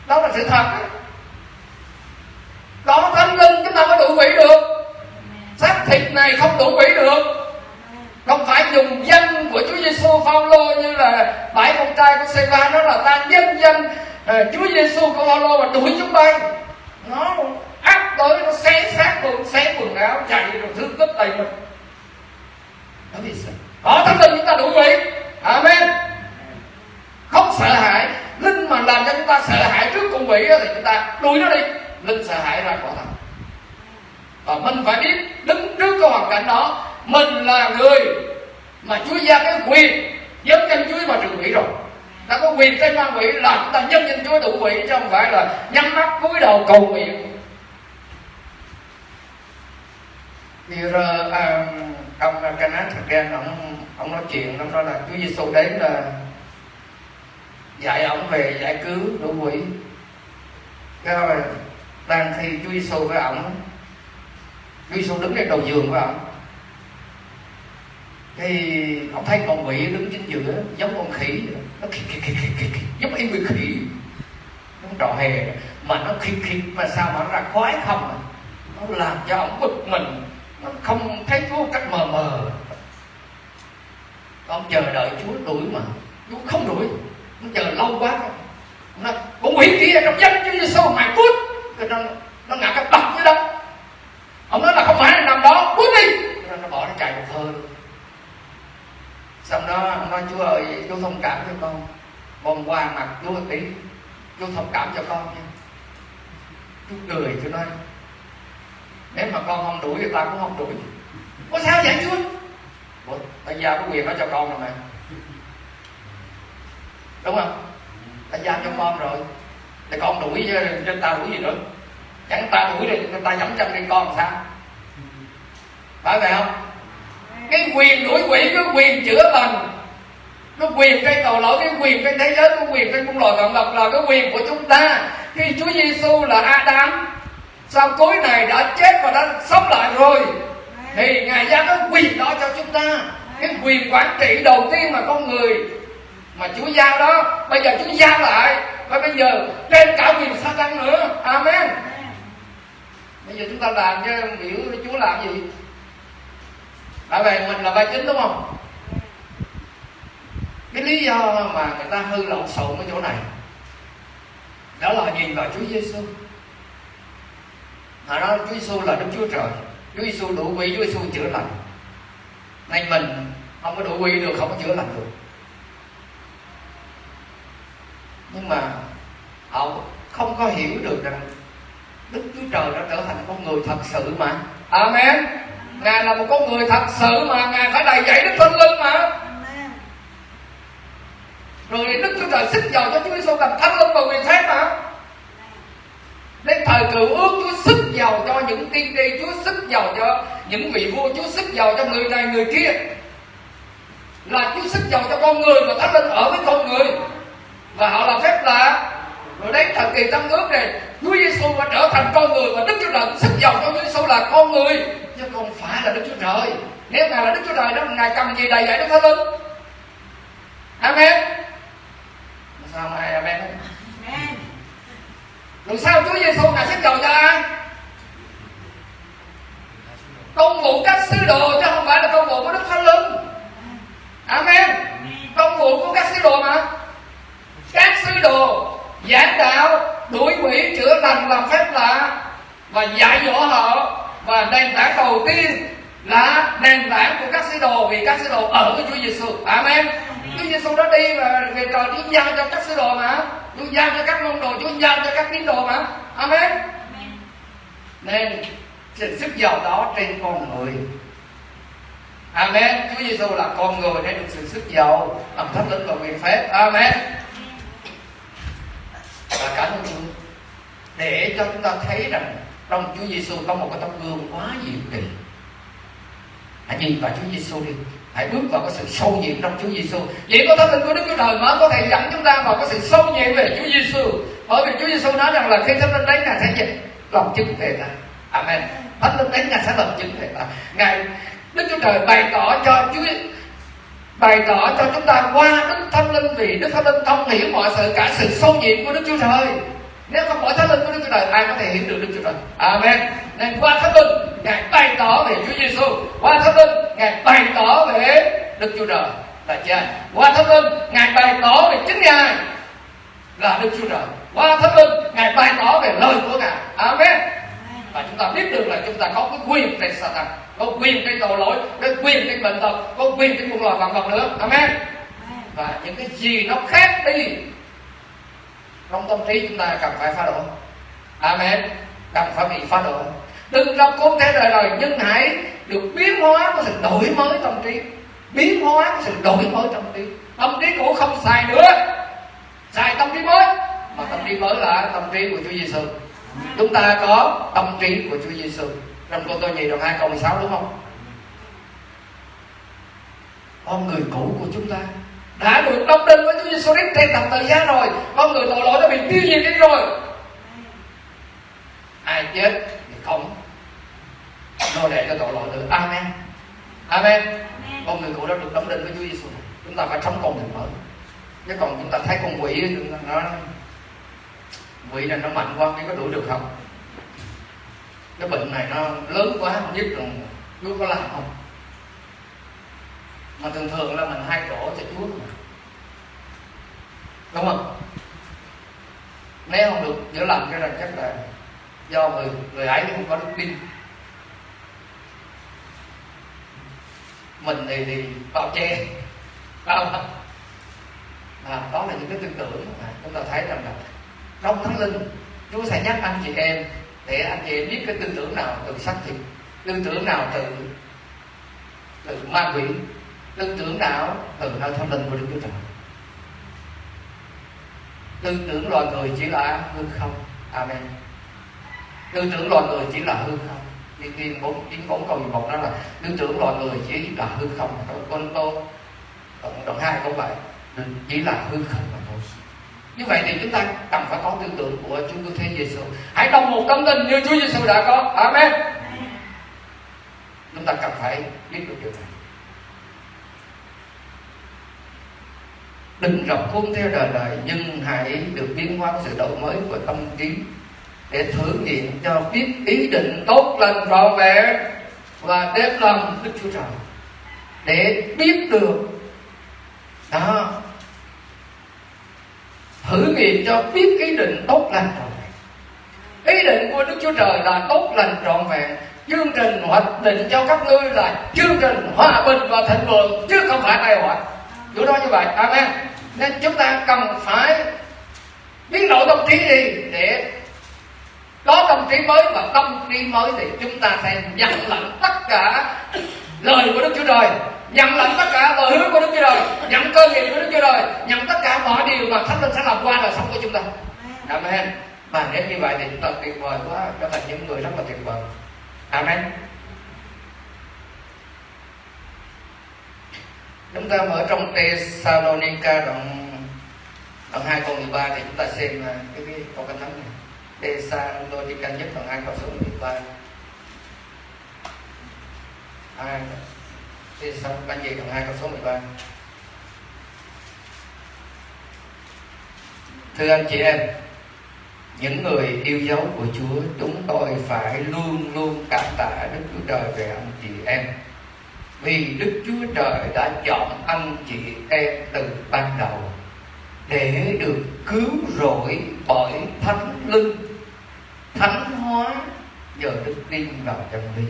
Đó là sự thật đó có thánh linh chúng ta mới đủ quỷ được? Xác thịt này không đủ quỷ được. Không phải dùng danh của Chúa Giêsu Phaolô như là bảy con trai của Seba đó là ta nhân danh uh, Chúa Giêsu của Phaolô mà đuổi chúng bay. Nó áp tới nó xé xác luôn xé quần áo chạy rồi thương tích đầy mình. Đó vì sao có thánh linh chúng ta đủ quỷ. Amen không sợ hãi. Linh mà làm cho chúng ta sợ hãi trước con quỷ thì chúng ta đuổi nó đi. Linh sợ hãi ra khỏi thật. Và mình phải biết đứng trước cái hoàn cảnh đó. Mình là người mà Chúa giao cái quyền dấn dân Chúa vào trừ quỷ rồi. Ta có quyền trên ma quỷ là chúng ta nhân danh Chúa đủ quỷ chứ không phải là nhắm mắt cúi đầu cầu nguyện. Thì ông à, ông Kenneth ông ông nói chuyện ông nói là Chúa Giêsu đến là dạy ông về giải cứu đủ quỷ. Cái rồi đang khi Chúa Giêsu với ông Chúa Giêsu đứng trên đầu giường với ông. Thì ông thấy con quỷ đứng chính giữa giống con khỉ nó khỉ khỉ khỉ khỉ khỉ, giống y người khỉ. Nó trò hề mà nó khỉ khỉ mà sao mà nó ra khoái không à? nó làm cho ông bực mình. Nó không thấy Chúa cách mờ mờ. Ông chờ đợi Chúa đuổi mà. Chúa không đuổi nó chờ lâu quá nó cũng hủy kia trong danh Chúa Giêsu mày cút. Rồi nó nó ngã cái bật với đó ông nói là không phải là nằm đó, cút đi. Rồi nó bỏ nó chạy một hơi xong đó, ông nói, chúa ơi chúa thông cảm cho con. Con qua mặt chúa một tí chúa thông cảm cho con nha. Chúa cười chúa nói nếu mà con không đuổi thì ta cũng không đuổi. Có sao vậy, chúa? Bây giờ giao cái quyền đó cho con rồi mà đúng không? Ta giao cho con rồi. Thì con đuổi cho ta đuổi gì nữa? Chẳng ta đuổi thì ta dẫm chân đi, con làm sao? Phải vậy không? Cái quyền đuổi quỷ, cái quyền chữa lành. Cái quyền cái tội lỗi, cái quyền cái thế giới, cái quyền cái cung loài vạn vật là cái quyền của chúng ta. Khi Chúa Giêsu là Adam, sau cuối này đã chết và đã sống lại rồi, thì ngài giao cái quyền đó cho chúng ta. Cái quyền quản trị đầu tiên mà con người mà Chúa giao đó, bây giờ Chúa giao lại. Và bây giờ trên cả quyền sa tăng nữa. Amen. Bây giờ chúng ta làm cho biểu chúa làm gì? Tại vì mình là vai chính đúng không? Cái lý do mà người ta hư lộn xộn ở chỗ này, đó là nhìn vào Chúa Giêsu họ nói Chúa Giêsu là Đức Chúa Trời. Chúa Giêsu đủ quy Chúa Giêsu chữa lành. Nên mình không có đủ quy được, không có chữa lành được. Nhưng mà họ không có hiểu được rằng Đức Chúa Trời đã trở thành con người thật sự mà. Amen. Ngài là một con người thật sự mà. Ngài phải đầy dạy Đức Thánh Linh mà. Rồi Đức Chúa Trời xích dầu cho Chúa Giêsu làm Thánh Linh và quyền phép mà. Đến thời cựu ước Chúa xích dầu cho những tiên tri Chúa xích dầu cho những vị vua Chúa xích dầu cho người này người kia. Là Chúa xích dầu cho con người Và Thánh Linh ở với con người Và họ làm phép lạ. Rồi đến thời kỳ tân ước này Chúa Giêsu đã trở thành con người và Đức Chúa Trời xích dầu cho Chúa Giêsu là con người. Chứ không phải là Đức Chúa Trời. Nếu ngài là Đức Chúa Trời đó ngài cầm gì đầy dạy Đức Thánh Linh? Amen. Sao mai Amen? Rồi sao Chúa Giêsu ngài xích dầu cho ai? Công vụ các sứ đồ chứ không phải là công vụ của Đức Thánh Linh. Amen. Công vụ của các sứ đồ mà các sứ đồ giảng đạo đuổi quỷ chữa lành làm phép lạ và dạy dỗ họ. Và nền tảng đầu tiên là nền tảng của các sứ đồ vì các sứ đồ ở với Chúa Giêsu. Amen. Chúa Giêsu đã đi và về trời Chúa giao cho các sứ đồ mà. Chúa giao cho các môn đồ Chúa giao cho các tín đồ mà. Amen. Nên sự sức giàu đó trên con người. Amen. Chúa Giêsu là con người để được sự sức giàu làm thánh linh và quyền phép. Amen và cả nhân Chúa để cho chúng ta thấy rằng trong Chúa Giêsu có một cái tấm gương quá diệu kỳ. Hãy nhìn vào Chúa Giêsu đi. Hãy bước vào cái sự sâu nhiệm trong Chúa Giêsu chỉ có thánh linh của Đức Chúa Trời mới có thể dẫn chúng ta vào cái sự sâu nhiệm về Chúa Giêsu bởi vì Chúa Giêsu nói rằng là khi thánh linh đến ngài sẽ dịch lòng chứng về ta. Amen. Thánh linh đến ngài sẽ lập chứng về ta. Ngài, Đức Chúa Trời bày tỏ cho Chúa bày tỏ cho chúng ta qua Đức Thánh Linh vì Đức Thánh Linh thông hiểu mọi sự cả sự sâu nhiệm của Đức Chúa Trời. Nếu không có Thánh Linh của Đức Chúa Trời, ai có thể hiểu được Đức Chúa Trời? Amen. Nên qua Thánh Linh, ngài bày tỏ về Chúa Giêsu qua Thánh Linh, ngài bày tỏ về Đức Chúa Trời. Là cha. Qua Thánh Linh, ngài bày tỏ về chính ngài là Đức Chúa Trời. Qua Thánh Linh, ngài bày tỏ về lời của ngài. Amen. Và chúng ta biết được là chúng ta có cái quyền trên Satan có quyền trên tội lỗi có quyền trên bệnh tật có quyền trên muôn loài vạn vật nữa. Amen. Và những cái gì nó khác đi trong tâm trí chúng ta cần phải phá đổi amen. Cần phải bị phá đổi đừng làm con thế đời đời nhưng hãy được biến hóa của sự đổi mới tâm trí. Biến hóa của sự đổi mới tâm trí. Tâm trí cũ không xài nữa. Xài tâm trí mới. Mà tâm trí mới là tâm trí của Chúa Giêsu chúng ta có tâm trí của Chúa Giêsu trong câu tôi nhì đoạn hai câu 16 đúng không? Con người cũ của chúng ta đã được đóng đinh với Chúa Giêsu Christ trên thập tự giá rồi. Con người tội lỗi đã bị tiêu diệt đi rồi. Ai chết thì không. Nô lệ cho tội lỗi nữa amen. Amen. Con người cũ đã được đóng đinh với Chúa Giêsu chúng ta phải sống con người mới chứ còn chúng ta thấy con quỷ nó quỷ này nó mạnh quá mới có đuổi được không cái bệnh này nó lớn quá không biết rồi Chúa có làm không. Mà thường thường là mình hai đổ cho Chúa mà. đúng không? Nếu không được chữa lành cái này chắc là do người người ấy không có đức tin. Mình thì thì bao che. Bao à, đó là những cái tư tưởng mà chúng ta thấy rằng là trong thánh linh Chúa sẽ nhắc anh chị em để anh chị biết cái tư tưởng nào từ xác thịt, tư tưởng nào từ từ ma quỷ, tư tưởng nào từ nơi thánh linh của Đức Chúa Trời? Tư tưởng loài người chỉ là hư không. Amen. Tư tưởng loài người chỉ là hư không. Tiên tiên bốn chín bốn câu một đó là, tư tưởng loài người chỉ là hư không. Con tô đoạn hai câu bảy chỉ là hư không mà thôi như vậy thì chúng ta cần phải có tư tưởng của Chúa Cứu Thế Giêsu hãy đồng một tâm tình như Chúa Giêsu đã có. Amen. Chúng ta cần phải biết được điều này. Đừng rập khuôn theo đời đời, nhưng hãy được biến hóa sự đổi mới của tâm trí để thử nghiệm cho biết ý định tốt lành trọn vẹn và đem lòng Đức Chúa Trời. Để biết được. Đó thử nghiệm cho biết ý định tốt lành trọn vẹn ý định của Đức Chúa Trời là tốt lành trọn vẹn. Chương trình hoạch định cho các ngươi là chương trình hòa bình và thịnh vượng, chứ không phải tai họa chỗ đó như vậy. Amen. Nên chúng ta cần phải biến đổi tâm trí đi để có tâm trí mới và tâm trí mới thì chúng ta sẽ nhận lãnh tất cả lời của Đức Chúa Trời nhận lãnh tất cả lời hứa của Đức Chúa Trời nhận cơ nghiệp của Đức Chúa Trời nhận tất cả mọi điều mà Thánh Linh sẽ làm qua đời sống của chúng ta. Amen. Và nếu như vậy thì chúng ta tuyệt vời quá trở thành những người rất là tuyệt vời. Amen. Chúng ta mở trong Thessalonica đoạn đoạn hai câu 13 thì chúng ta xem à, cái, cái câu kinh thánh này. Thessalonica nhất đoạn hai câu số 13 thì xong bạn về đoạn hai con số 13 thưa anh chị em, những người yêu dấu của Chúa, chúng tôi phải luôn luôn cảm tạ Đức Chúa Trời về anh chị em. Vì Đức Chúa Trời đã chọn anh chị em từ ban đầu để được cứu rỗi bởi thánh linh, thánh hóa nhờ đức tin vào chân lý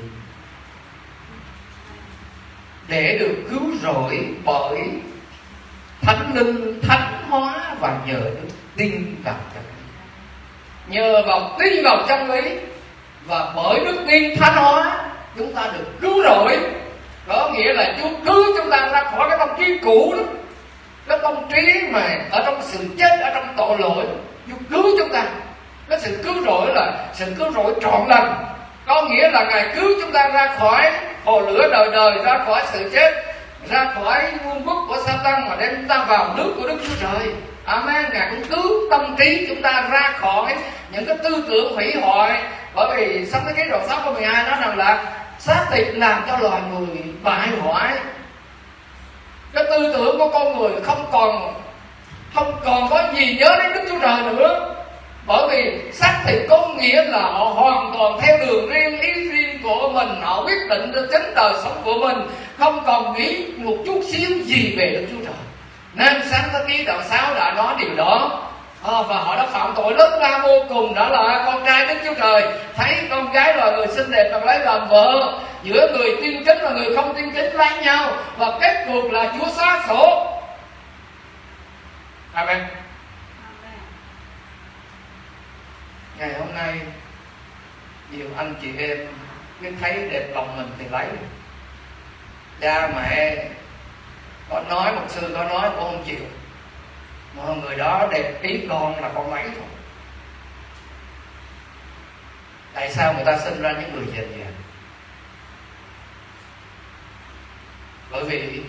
để được cứu rỗi bởi thánh linh, thánh hóa và nhờ đức tin vào chân lý nhờ vào tin vào chân lý và bởi đức tin thánh hóa, chúng ta được cứu rỗi. Có nghĩa là Chúa cứu chúng ta ra khỏi cái tâm trí cũ đó. Cái tâm trí mà ở trong sự chết, ở trong tội lỗi, Chúa cứu chúng ta. Cái sự cứu rỗi là sự cứu rỗi trọn lành. Có nghĩa là ngài cứu chúng ta ra khỏi hồ lửa đời đời ra khỏi sự chết, ra khỏi vương quốc của Satan mà đem chúng ta vào nước của Đức Chúa Trời. Amen. Ngài cũng cứu tâm trí chúng ta ra khỏi những cái tư tưởng hủy hoại. Bởi vì sắp tới cái đoạn 6 câu 12 nói rằng là xác thịt làm cho loài người bại hoại. Cái tư tưởng của con người không còn không còn có gì nhớ đến đức chúa trời nữa. Bởi vì xác thịt có nghĩa là họ hoàn toàn theo đường riêng ý riêng của mình họ quyết định cho chính đời sống của mình không còn nghĩ một chút xíu gì về đức chúa trời. Nên sáng thế ký đoạn 6 đã nói điều đó. À, và họ đã phạm tội lớn lao vô cùng đó là con trai đức chúa trời. Thấy con gái là người xinh đẹp và lấy làm vợ. Giữa người tin chính và người không tin chính lấy nhau. Và kết cuộc là chúa xóa sổ. Amen. Ngày hôm nay nhiều anh chị em cứ thấy đẹp lòng mình thì lấy. Cha, mẹ, có nói một sư có nói cũng không chịu. Mà người đó đẹp ý con là con lấy thôi. Tại sao người ta sinh ra những người dền vậy bởi vì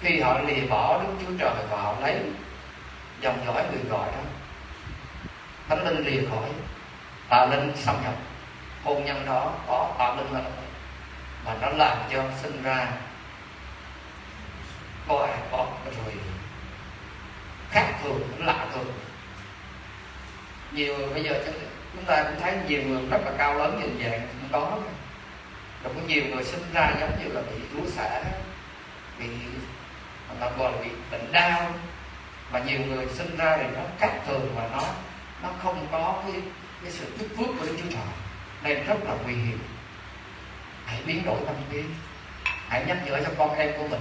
khi họ lìa bỏ đức chúa trời và họ lấy dòng dõi người gọi đó, thánh linh lìa khỏi tà linh xâm nhập hôn nhân đó có tạo linh lực mà nó làm cho sinh ra có ai có rồi. Khác thường lạ thường. Nhiều bây giờ chúng ta cũng thấy nhiều người rất là cao lớn nhìn dạng cũng có. Rồi có nhiều người sinh ra giống như là bị rú xả, bị người ta gọi là bị bệnh đau. Và nhiều người sinh ra thì nó khác thường và nó nó không có cái cái sự tích phước của Đức Chúa Trời nên rất là nguy hiểm. Hãy biến đổi tâm trí. Hãy nhắc nhở cho con em của mình.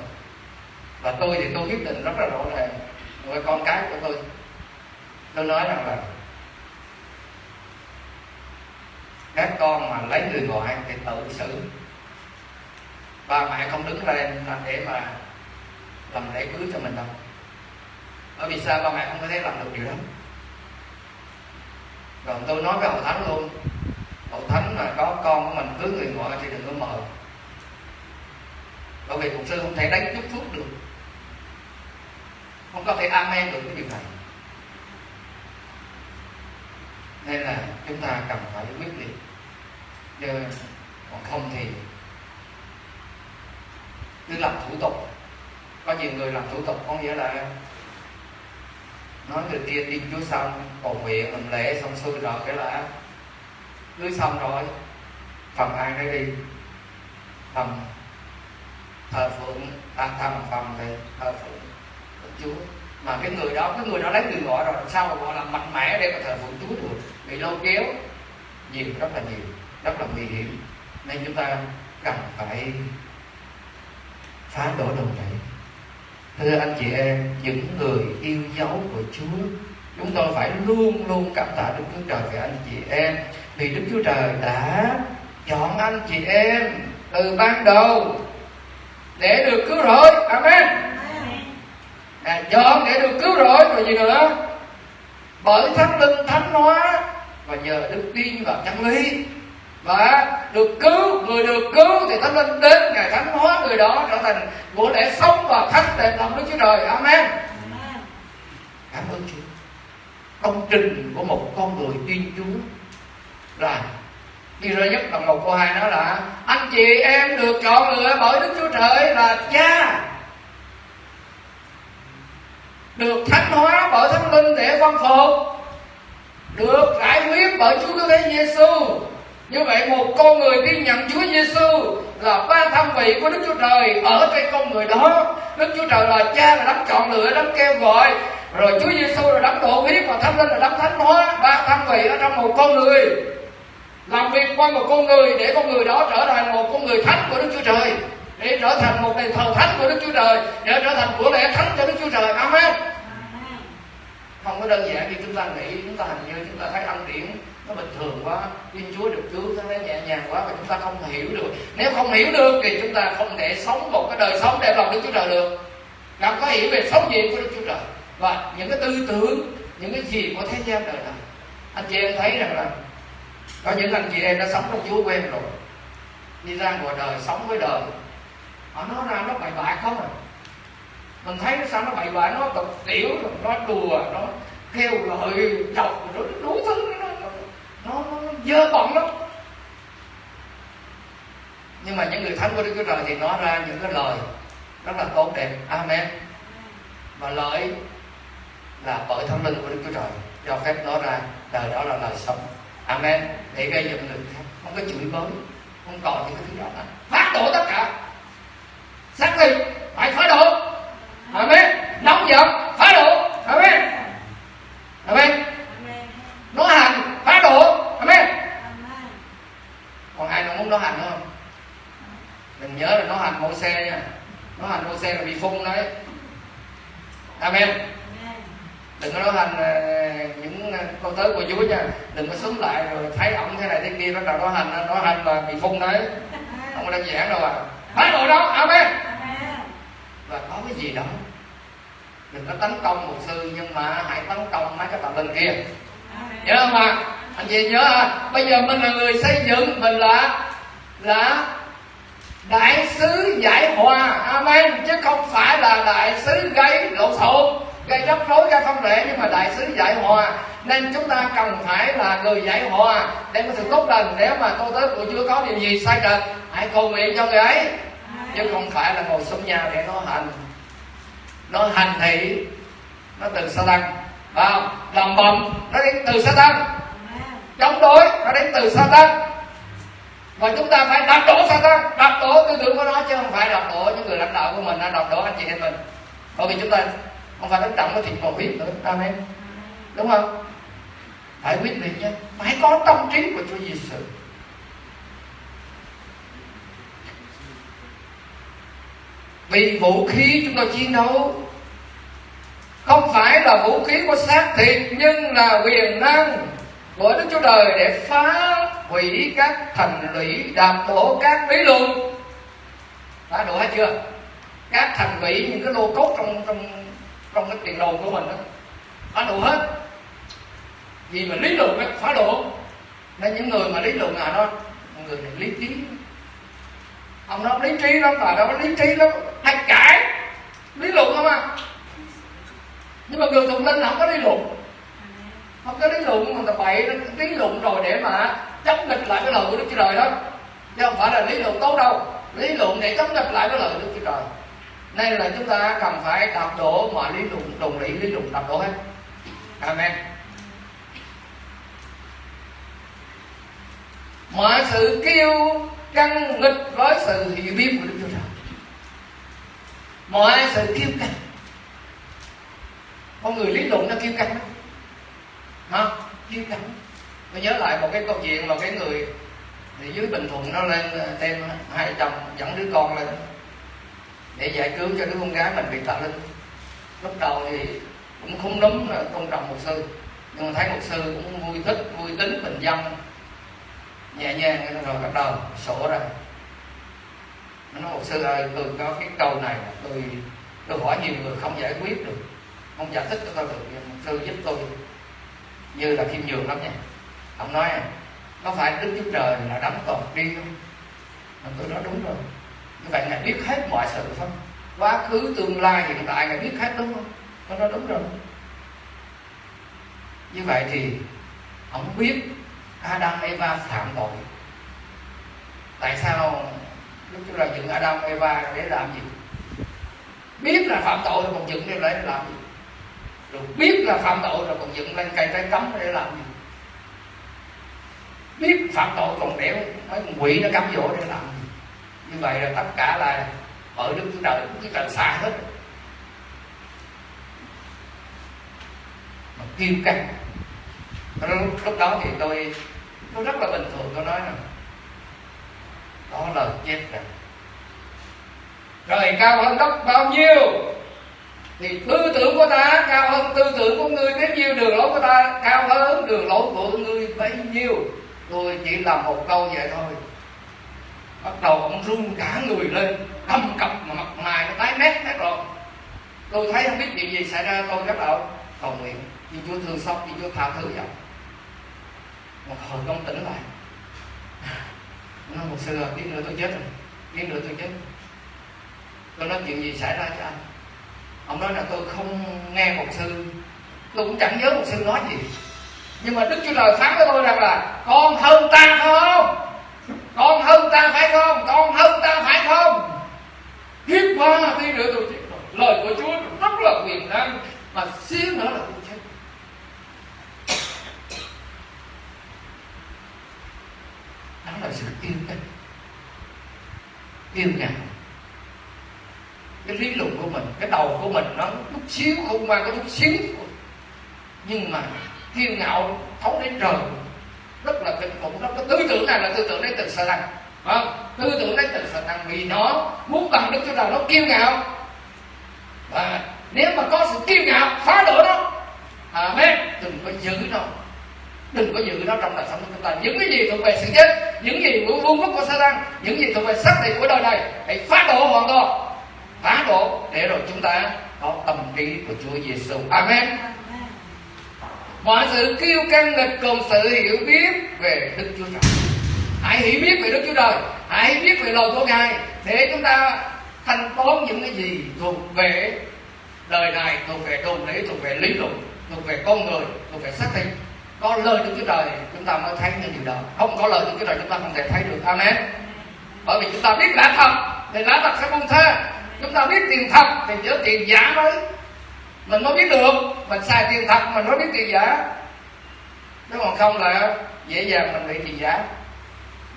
Và tôi thì tôi quyết định rất là rõ ràng với con cái của tôi. Tôi nói rằng là các con mà lấy người ngoại thì tự xử. Ba mẹ không đứng lên để mà làm lễ cưới cho mình đâu. Bởi vì sao ba mẹ không có thể làm được điều đó? Rồi tôi nói với hậu thánh luôn hội thánh mà có con của mình, cứ người ngoại thì đừng có mời. Bởi vì mục sư không thể đánh chút thuốc được. Không có thể amen được cái điều này. Nên là chúng ta cần phải quyết liệt. Chứ còn không thì cứ làm thủ tục. Có nhiều người làm thủ tục, có nghĩa là nói người kia tin Chúa xong cầu nguyện, làm lễ, xong xuôi rồi cái là cưới xong rồi, phần ai đây đi. Phần thờ phượng ta thầm phần thì thờ phượng chúa. Mà cái người đó, cái người đó lấy người gọi rồi, làm sao mà gọi là mạnh mẽ để mà thờ phượng chúa được? Bị lôi kéo. Nhiều, rất là nhiều, rất là nguy hiểm. Nên chúng ta cần phải phá đổ đồn này. Thưa anh chị em, những người yêu dấu của chúa, chúng tôi phải luôn luôn cảm tạ đức chúa trời về anh chị em vì đức chúa trời đã chọn anh chị em từ ban đầu để được cứu rỗi. Amen. À, chọn để được cứu rỗi rồi gì nữa? Bởi thánh linh thánh hóa và nhờ đức tin vào chân lý và được cứu người được cứu thì thánh linh đến ngày thánh hóa người đó trở thành của lẽ sống và thánh đẹp lòng đức chúa trời. Amen. Cảm ơn chúa. Công trình của một con người tin chúa là đi ra nhất đồng một câu hai nói là anh chị em được chọn lựa bởi đức chúa trời là cha được thánh hóa bởi thánh linh để văn phục được giải quyết bởi chúa cứu thế giêsu như vậy một con người tin nhận Chúa Giêsu là ba thân vị của Đức Chúa Trời ở trên con người đó. Đức Chúa Trời là Cha là đấng chọn lựa, đấng kêu gọi, rồi Chúa Giêsu là đấng độ huyết và Thánh Linh là đấng thánh hóa, ba thân vị ở trong một con người. Làm việc qua một con người để con người đó trở thành một con người thánh của Đức Chúa Trời. Để trở thành một đền thờ thánh của Đức Chúa Trời. Để trở thành của lẽ thánh cho Đức Chúa Trời. Amen. Không có đơn giản như chúng ta nghĩ. Chúng ta hình như chúng ta thấy ăn điển nó bình thường quá. Thiên Chúa được cứu, nó thấy nhẹ nhàng quá và chúng ta không hiểu được. Nếu không hiểu được thì chúng ta không thể sống một cái đời sống đẹp lòng Đức Chúa Trời được. Làm có hiểu về sống gì của Đức Chúa Trời? Và những cái tư tưởng, những cái gì của thế gian đời này? Anh chị em thấy rằng là có những anh chị em đã sống trong Chúa quen rồi. Đi ra ngoài đời sống với đời. Họ nói ra nó bậy bạ không à? Mình thấy nó sao nó bậy bạ nó tục tiểu nó đùa nó theo lời chọc nó đủ thứ nó nó, nó, nó dơ bẩn lắm. Nhưng mà những người thánh của Đức Chúa Trời thì nói ra những cái lời rất là tốt đẹp. Amen. Và lời là bởi thánh linh của Đức Chúa Trời. Cho phép nói ra đời đó là lời sống. Amen để gây dựng người khác không có chửi bới, không còn những cái thứ đó nữa phát đổ tất cả. Xác định, phải phá đổ. Amen nóng giận, phá đổ. Amen Amen nói hành, phá đổ. Amen còn ai nào muốn nói hành không? Mình nhớ là nói hành mô xe nha. Nói hành mô xe là bị phun đấy. Amen đừng có nói hành những con tới của Chúa nha. Đừng có xuống lại rồi thấy ổng thế này thế kia bắt đầu nói hành nói hành là bị phun đấy. <laughs> Không có đơn giản đâu à. Phá đổ đó Amen và có cái gì đó. Đừng có tấn công mục sư nhưng mà hãy tấn công mấy cái tà linh kia. Nhớ không ạ? Anh chị nhớ à? Bây giờ mình là người xây dựng mình là là đại sứ giải hòa. Amen. Chứ không phải là đại sứ gây lộn xộn gây rắc rối gây không lệ nhưng mà đại sứ giải hòa. Nên chúng ta cần phải là người giải hòa để có sự tốt lành. Nếu mà tôi tới của chưa có điều gì sai trật hãy cầu nguyện cho người ấy. Chứ không phải là ngồi xuống nhà để nói hành. Nó hành thị nó từ sa tăng vào làm bầm, nó đến từ sa tăng. Chống đối, nó đến từ sa tăng. Và chúng ta phải đập đổ sa tăng. Đập đổ tư tưởng của nó, chứ không phải đập đổ những người lãnh đạo của mình đập đổ anh chị em mình. Bởi vì chúng ta không phải nó trọng cái thịt mà huyết nữa. Amen. Đúng không? Phải quyết định chứ phải có tâm trí của Chúa Giêsu vì vũ khí chúng ta chiến đấu. Không phải là vũ khí của xác thịt, nhưng là quyền năng của Đức Chúa Trời để phá hủy các thành lũy, đạp đổ các lý luận. Phá đổ hết chưa? Các thành lũy, những cái lô cốt trong trong trong cái tiền đồ của mình đó. Phá đổ hết. Vì mà lý luận ấy, phá đổ nên những người mà lý luận là nó người này lý trí. Ông nó lý trí lắm bà đâu lý trí lắm. Hay cãi lý luận không à? Nhưng mà người thuộc linh là không có lý luận. Không có lý luận mà ta bậy nó lý luận rồi để mà chống nghịch lại cái lời của đức chúa trời đó. Chứ không phải là lý luận tốt đâu. Lý luận để chống nghịch lại cái lời của đức chúa trời nên là chúng ta cần phải đạp đổ mọi lý luận, đồng lý lý luận đạp đổ hết. Amen. Mọi sự kêu căng nghịch với sự hiểu biết của Đức Chúa Trời. Mọi sự kêu căng. Con người lý luận nó kêu căng hả? Kêu căng tôi nhớ lại một cái câu chuyện mà cái người thì dưới bình thuận nó lên đem hai chồng dẫn đứa con lên để giải cứu cho đứa con gái mình bị tà linh. Lúc đầu thì cũng không đúng là tôn trọng một sư, nhưng mà thấy một sư cũng vui thích, vui tính, bình dân. Nhẹ nhàng rồi bắt đầu sổ ra. Nó nói một sư ơi, tôi có cái câu này, tôi tôi hỏi nhiều người không giải quyết được, không giải thích cho tôi được, nhưng một sư giúp tôi như là kim nhường lắm nha. Ông nói, có phải đức chúa trời là đấng toàn tri không? Tôi nói, đúng rồi vậy ngài biết hết mọi sự không? Quá khứ, tương lai, hiện tại, ngài biết hết đúng không? Nó nói đúng rồi. Như vậy thì, ông biết Adam, Eva phạm tội. Tại sao lúc chúng ta dựng Adam, Eva để làm gì? Biết là phạm tội rồi còn dựng lên để làm gì? Rồi biết là phạm tội rồi còn dựng lên cây trái cấm để làm gì? Biết phạm tội còn để mấy con quỷ nó cắm dỗ để làm gì? Như vậy là tất cả là mọi Đức Chúa Trời cũng Chúa xa hết. Mà kiêu căng. Lúc, lúc đó thì tôi tôi rất là bình thường tôi nói là đó là chết rồi. Trời cao hơn đất bao nhiêu? Thì tư tưởng của ta cao hơn tư tưởng của ngươi bấy nhiêu đường lối của ta cao hơn đường lối của ngươi bấy nhiêu. Tôi chỉ làm một câu vậy thôi bắt đầu ông run cả người lên, cầm cập mà mặt mày nó tái mét hết rồi tôi thấy không biết chuyện gì xảy ra, tôi bắt đầu cầu nguyện, vì chúa thương xót, vì chúa tha thứ vậy một hồi ông tỉnh lại. Nó một sư biết nữa, tôi chết rồi, biết nữa, tôi chết tôi nói, chuyện gì xảy ra cho anh? Ông nói là tôi không nghe một sư, tôi cũng chẳng nhớ một sư nói gì. Nhưng mà đức chúa trời phán với tôi rằng là, con hơn ta không? Con hơn ta phải không? Con hơn ta phải không? Hiếp qua tí nữa tôi chết rồi. Lời của chúa rất là quyền năng, mà xíu nữa là tôi chết. Đó là sự yêu cách yêu ngạo cái lý luận của mình, cái đầu của mình nó chút xíu không mang có chút xíu nhưng mà kiêu ngạo, thấu đến trời rất là kinh khủng đó cái tư tưởng này là tư tưởng đến từ sa năng không? Tư tưởng đến từ sa năng vì nó muốn bằng đức chúa trời, nó kiêu ngạo. Và nếu mà có sự kiêu ngạo, phá đổ nó, amen. Đừng có giữ nó. Đừng có giữ nó trong đời sống của chúng ta. Những cái gì thuộc về sự chết, những gì của vương quốc của sa tăng những gì thuộc về xác định của đời này, hãy phá đổ hoàn toàn. Phá đổ để rồi chúng ta có tâm trí của Chúa Giêsu. Amen. Mọi sự kiêu căng nghịch cùng sự hiểu biết về Đức Chúa Trời. Hãy hiểu biết về Đức Chúa Trời, hãy hiểu biết về lời của Ngài để chúng ta thanh toán những cái gì thuộc về đời này, thuộc về đồ lý, thuộc về lý luận, thuộc về con người, thuộc về xác thịt. Có lời Đức Chúa Trời chúng ta mới thấy những điều đó. Không có lời Đức Chúa Trời chúng ta không thể thấy được. Amen. Bởi vì chúng ta biết lẽ thật thì lẽ thật sẽ buông tha chúng ta biết tiền thật thì nhớ tiền giả mới mình mới biết được. Mình xài tiền thật, mình mới biết tiền giả. Nếu còn không là dễ dàng mình bị tiền giả.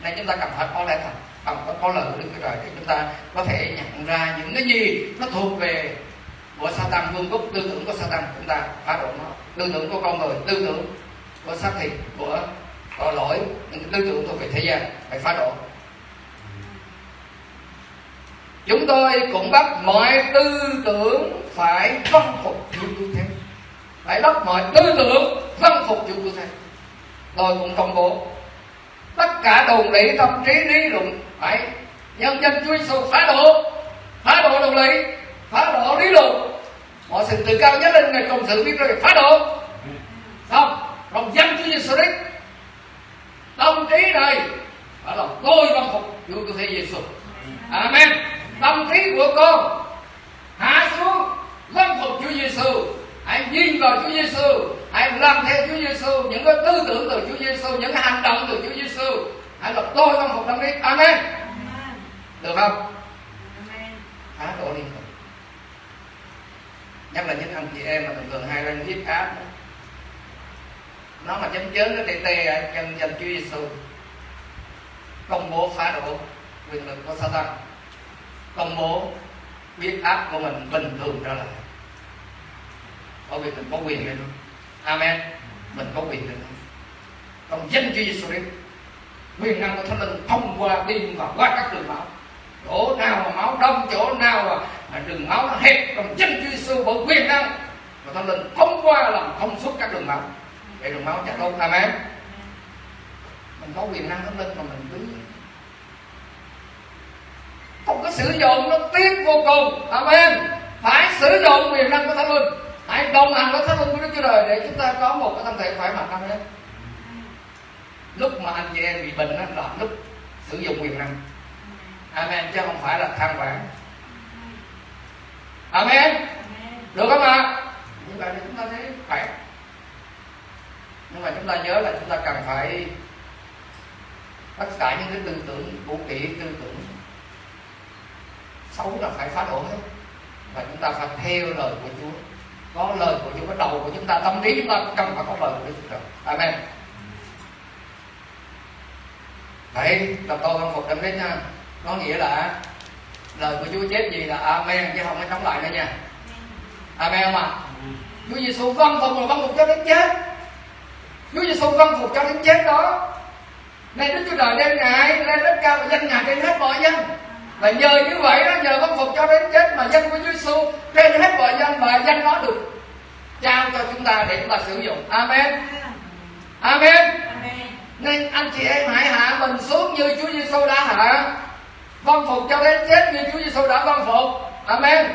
Nên chúng ta cần phải có lẽ thật cần phải có lời đức chúa trời, để chúng ta có thể nhận ra những cái gì nó thuộc về của Satan, vương quốc, tư tưởng của Satan. Chúng ta phá đổ nó. Tư tưởng của con người, tư tưởng của xác thịt, của tội lỗi, những tư tưởng thuộc về thế gian, phải phá đổ chúng tôi cũng bắt mọi tư tưởng phải văn phục Chúa Cứu Thế phải bắt mọi tư tưởng văn phục Chúa Cứu Thế tôi cũng công bố, tất cả đồn lý tâm trí lý luận phải nhân dân Chúa Giêsu phá đổ phá đổ đồn lý phá đổ lý luận. Mọi sự tự cao nhất lên ngày công sự biết rồi, phá đổ. Không lòng dân Chúa Giêsu Christ tâm trí này phải lòng tôi văn phục Chúa Cứu Thế Giêsu Amen tâm trí của con. Hạ xuống vâng phục Chúa Giêsu hãy nhìn vào Chúa Giêsu hãy làm theo Chúa Giêsu những cái tư tưởng từ Chúa Giêsu những cái hành động từ Chúa Giêsu hãy là tôi vâng phục tâm trí. Amen. Được không? Phá đổ liên tục nhất là những anh chị em mà thường thường hay lên viết áp nó mà chấm chớn nó tê tê chân chân Chúa Giêsu công bố phá đổ quyền lực của Satan công bố huyết áp của mình bình thường trở lại. Bởi vì mình có quyền lên amen. Mình có quyền lên trong danh Chúa Giêsu Christ, quyền năng của Thánh Linh thông qua tim và qua các đường máu. Chỗ nào mà máu đông, chỗ nào mà đường máu nó hẹp, trong danh Chúa Giêsu bởi quyền năng và Thánh Linh thông qua làm thông suốt các đường máu. Để đường máu chảy luôn amen. Mình có quyền năng Thánh Linh mà mình cứ không có sử dụng, nó tiếc vô cùng. Amen. Phải sử dụng quyền năng của Thánh Linh. Hãy đồng hành với Thánh Linh của Đức Chúa Trời để chúng ta có một cái thân thể khỏe mạnh. Amen. Lúc mà anh chị em bị bệnh đó là lúc sử dụng quyền năng. Amen. Chứ không phải là than vãn. Amen. Được không ạ? Như vậy thì chúng ta thấy khỏe. Nhưng mà chúng ta nhớ là chúng ta cần phải tất cả những cái tư tưởng cũ kỹ, tư tưởng xấu là phải phá đổ hết. Và chúng ta phải theo lời của Chúa. Có lời của Chúa có đầu của chúng ta tâm trí chúng ta cần phải có lời của Chúa Amen. Đấy, là tôi không phục đâm đến nha. Có nghĩa là Lời của Chúa chết gì là Amen Chứ không có chống lại nữa nha. Amen không ạ? À? Chúa Giêsu vâng phục là vâng phục cho đến chết. Chúa Giêsu vâng phục cho đến chết đó. Nên Đức Chúa Trời đem Ngài lên đất cao và danh Ngài trên hết mọi dân Và nhờ như vậy đó, nhờ vâng phục cho đến chết Mà danh của Chúa Giêsu trên hết mọi dân Và danh đó được trao cho chúng ta để chúng ta sử dụng. Amen. Amen, Amen. Nên anh chị em hãy hạ mình xuống như Chúa Giêsu đã hạ. Vâng phục cho đến chết như Chúa Giêsu đã vâng phục. Amen.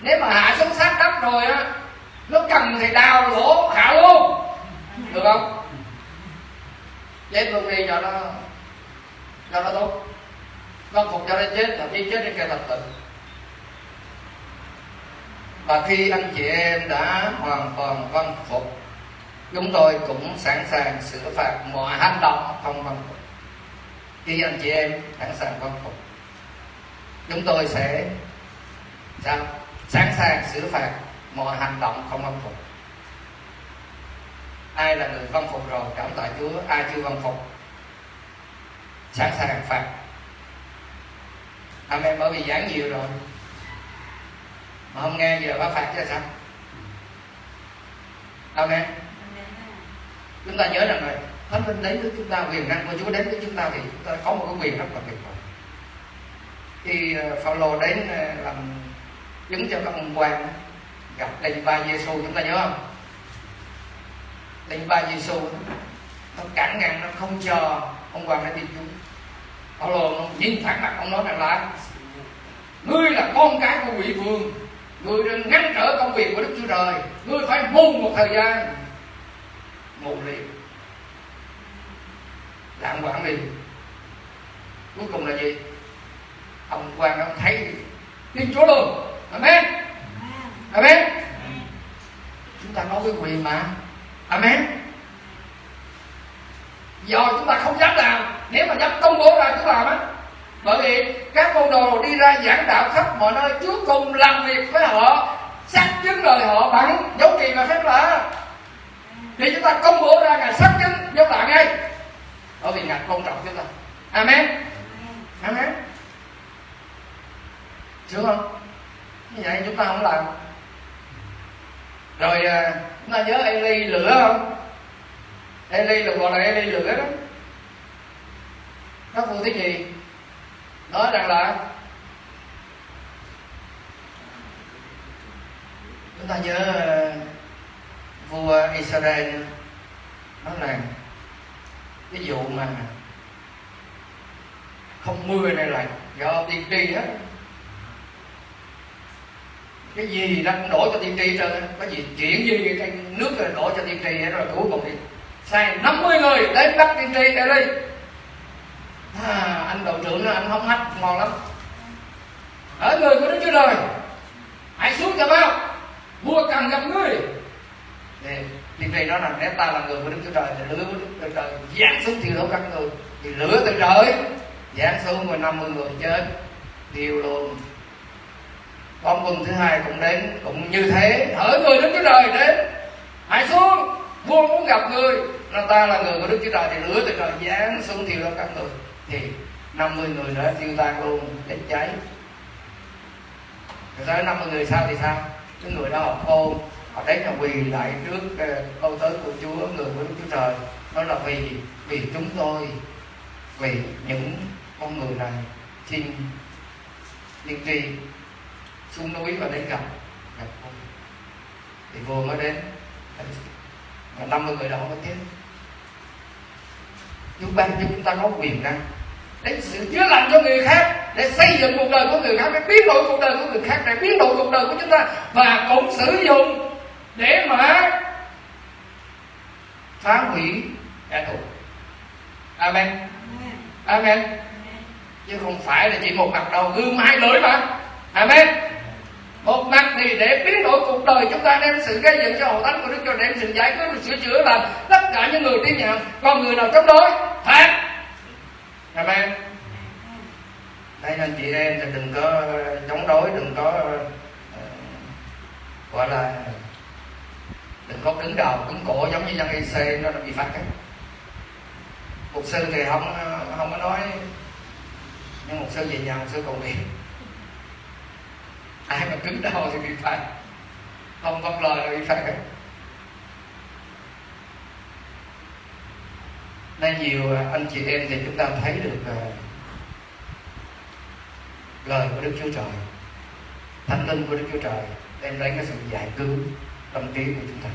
Nếu mà hạ xuống sát đất rồi á nó cần thì đào lỗ hạ luôn. Được không? Chết luôn đi cho nó cho nó tốt văn phục cho đến chết là khi chết đến kẻ thật tịnh và khi anh chị em đã hoàn toàn văn phục, chúng tôi cũng sẵn sàng sửa phạt mọi hành động không văn phục. Khi anh chị em sẵn sàng văn phục, chúng tôi sẽ sao? Sẵn sàng xử phạt mọi hành động không văn phục. Ai là người văn phục rồi, cảm tạ chúa. Ai chưa văn phục, sẵn sàng phạt amen bởi vì giảng nhiều rồi. Mà không nghe giờ bác phạt chứ sao? Amen chúng ta nhớ rằng là thánh linh đến với chúng ta, quyền năng của chúa đến với chúng ta thì chúng ta có một cái quyền rất là tuyệt vời. Khi ờ, Phaolô đến ờ, làm chứng cho các ông quan gặp linh ba Giêsu chúng ta nhớ không? Linh ba Giêsu nó cản ngăn nó không cho ông quan đến đi chúng Phaolô nhìn thẳng mặt ông nói rằng là ngươi là con cái của quỷ vương ngươi đừng ngăn trở công việc của đức chúa trời ngươi phải mù một thời gian. Mù liền. Lạng quản liền. Cuối cùng là gì? Ông quan ông thấy tin chúa luôn. Amen. Amen. Chúng ta nói với quyền mà. Amen do chúng ta không dám làm. Nếu mà dám công bố ra chúng làm á. Bởi vì các môn đồ đi ra giảng đạo khắp mọi nơi, chúa cùng làm việc với họ, xác chứng lời họ bằng dấu kỳ và phép lạ. Thì chúng ta công bố ra, ngài xác chứng dấu lạ ngay. Bởi vì ngài tôn trọng chúng ta. Amen. Amen. Sướng không? Như vậy? Chúng ta không làm. Rồi à, chúng ta nhớ Eli lửa không? Eli được gọi là Eli lửa đó các phụ thứ gì. Nói rằng là chúng ta nhớ ờ, vua Israel nói là cái vụ mà không mưa này là do tiên tri hết. Cái gì đang đổ cho tiên tri trơn có gì chuyện gì cái nước rồi đổ cho tiên tri rồi, cuối cùng thì sai 50 người đến bắt tiên tri Eli à, anh đội trưởng anh không hát ngon lắm. Ở người của đức chúa trời hãy xuống cho bao vua cần gặp ngươi thì tiên tri nói rằng nếu ta là người của đức chúa trời thì lửa của đức chúa trời giáng xuống thiêu đốt các người. Thì lửa từ trời giáng xuống và 50 người chết tiêu luôn. Con quân thứ hai cũng đến cũng như thế. Hỡi người đức chúa trời đến hãy xuống vua muốn gặp người là ta là người của đức chúa trời thì lửa từ trời giáng xuống thiêu đó các người. Thì 50 người nữa tiêu tan luôn, chết cháy. Rồi tới 50 người sau thì sao? Cái người đó họ khôn, họ đến là quỳ lại trước ờ, câu tới của Chúa, người của Đức Chúa Trời. Đó là vì vì chúng tôi, vì những con người này xin tiên tri xuống núi và đến gặp gặp vua thì vua mới đến. Và 50 người đó mới chết. Chúa ban cho chúng ta có quyền năng để sự chữa lành cho người khác để xây dựng cuộc đời của người khác để biến đổi cuộc đời của người khác để biến đổi cuộc đời của chúng ta. Và cũng sử dụng để mà phá hủy kẻ thù. Amen. Amen. Chứ không phải là chỉ một mặt đầu gương hai lưỡi mà. Amen một mặt thì để biến đổi cuộc đời chúng ta đem sự gây dựng cho hội thánh của đức chúa đem sự giải quyết được sửa chữa làm tất cả những người tin nhận. Còn người nào chống đối? Phạt amen. Đây nên chị em thì đừng có chống đối đừng có uh, gọi là đừng có cứng đầu cứng cổ giống như dân EC nó bị phạt ấy. mục sư thì không ờ, không có nói nhưng mục sư về nhà mục sư cầu nguyện ai mà cứng đầu thì bị phạt. Không vâng lời là bị phạt. Hết nên nhiều à, anh chị em thì chúng ta thấy được uh, lời của Đức Chúa Trời thánh linh của Đức Chúa Trời đem đến cái sự giải cứu tâm trí của chúng ta.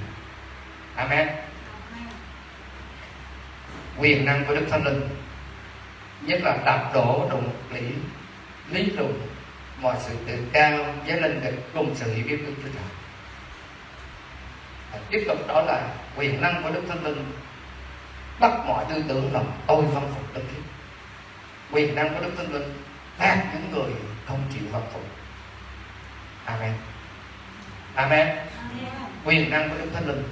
Amen. Quyền năng của Đức Thánh Linh nhất là đạp đổ đụng lý lý luận mọi sự tự cao với linh được cùng sự hiểu biết của Chúa Trời. Và tiếp tục đó là quyền năng của Đức Thánh Linh bắt mọi tư tưởng lòng tôi văn phục Đức Thiên quyền năng của Đức Thánh Linh phạt những người không chịu văn phục. Amen. Amen. Quyền năng của Đức Thánh Linh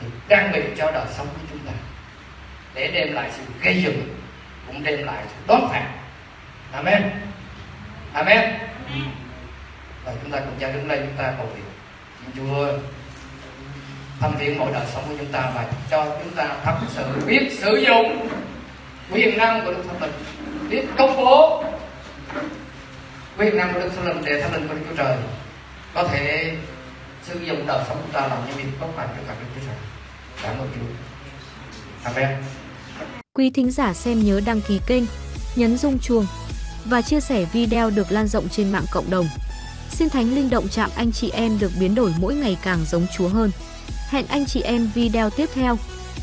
được trang bị cho đời sống của chúng ta để đem lại sự gây dựng cũng đem lại sự đón phạt. Amen Amen và chúng ta cùng cha đứng lên chúng ta cầu nguyện xin Chúa thâm thiện mọi đời sống của chúng ta và cho chúng ta thật sự biết sử dụng quyền năng của Đức Thánh Linh biết công bố quyền năng của Đức Thánh Linh để Thánh Linh của Đức Chúa Trời có thể sử dụng đời sống chúng ta làm những việc tốt lành cho cả Đức Chúa Trời. Cảm ơn Chúa. Amen. Quý thính giả xem nhớ đăng ký kênh, nhấn rung chuông và chia sẻ video được lan rộng trên mạng cộng đồng. Xin Thánh Linh động chạm anh chị em được biến đổi mỗi ngày càng giống Chúa hơn. Hẹn anh chị em video tiếp theo.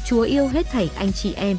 Chúa yêu hết thảy anh chị em.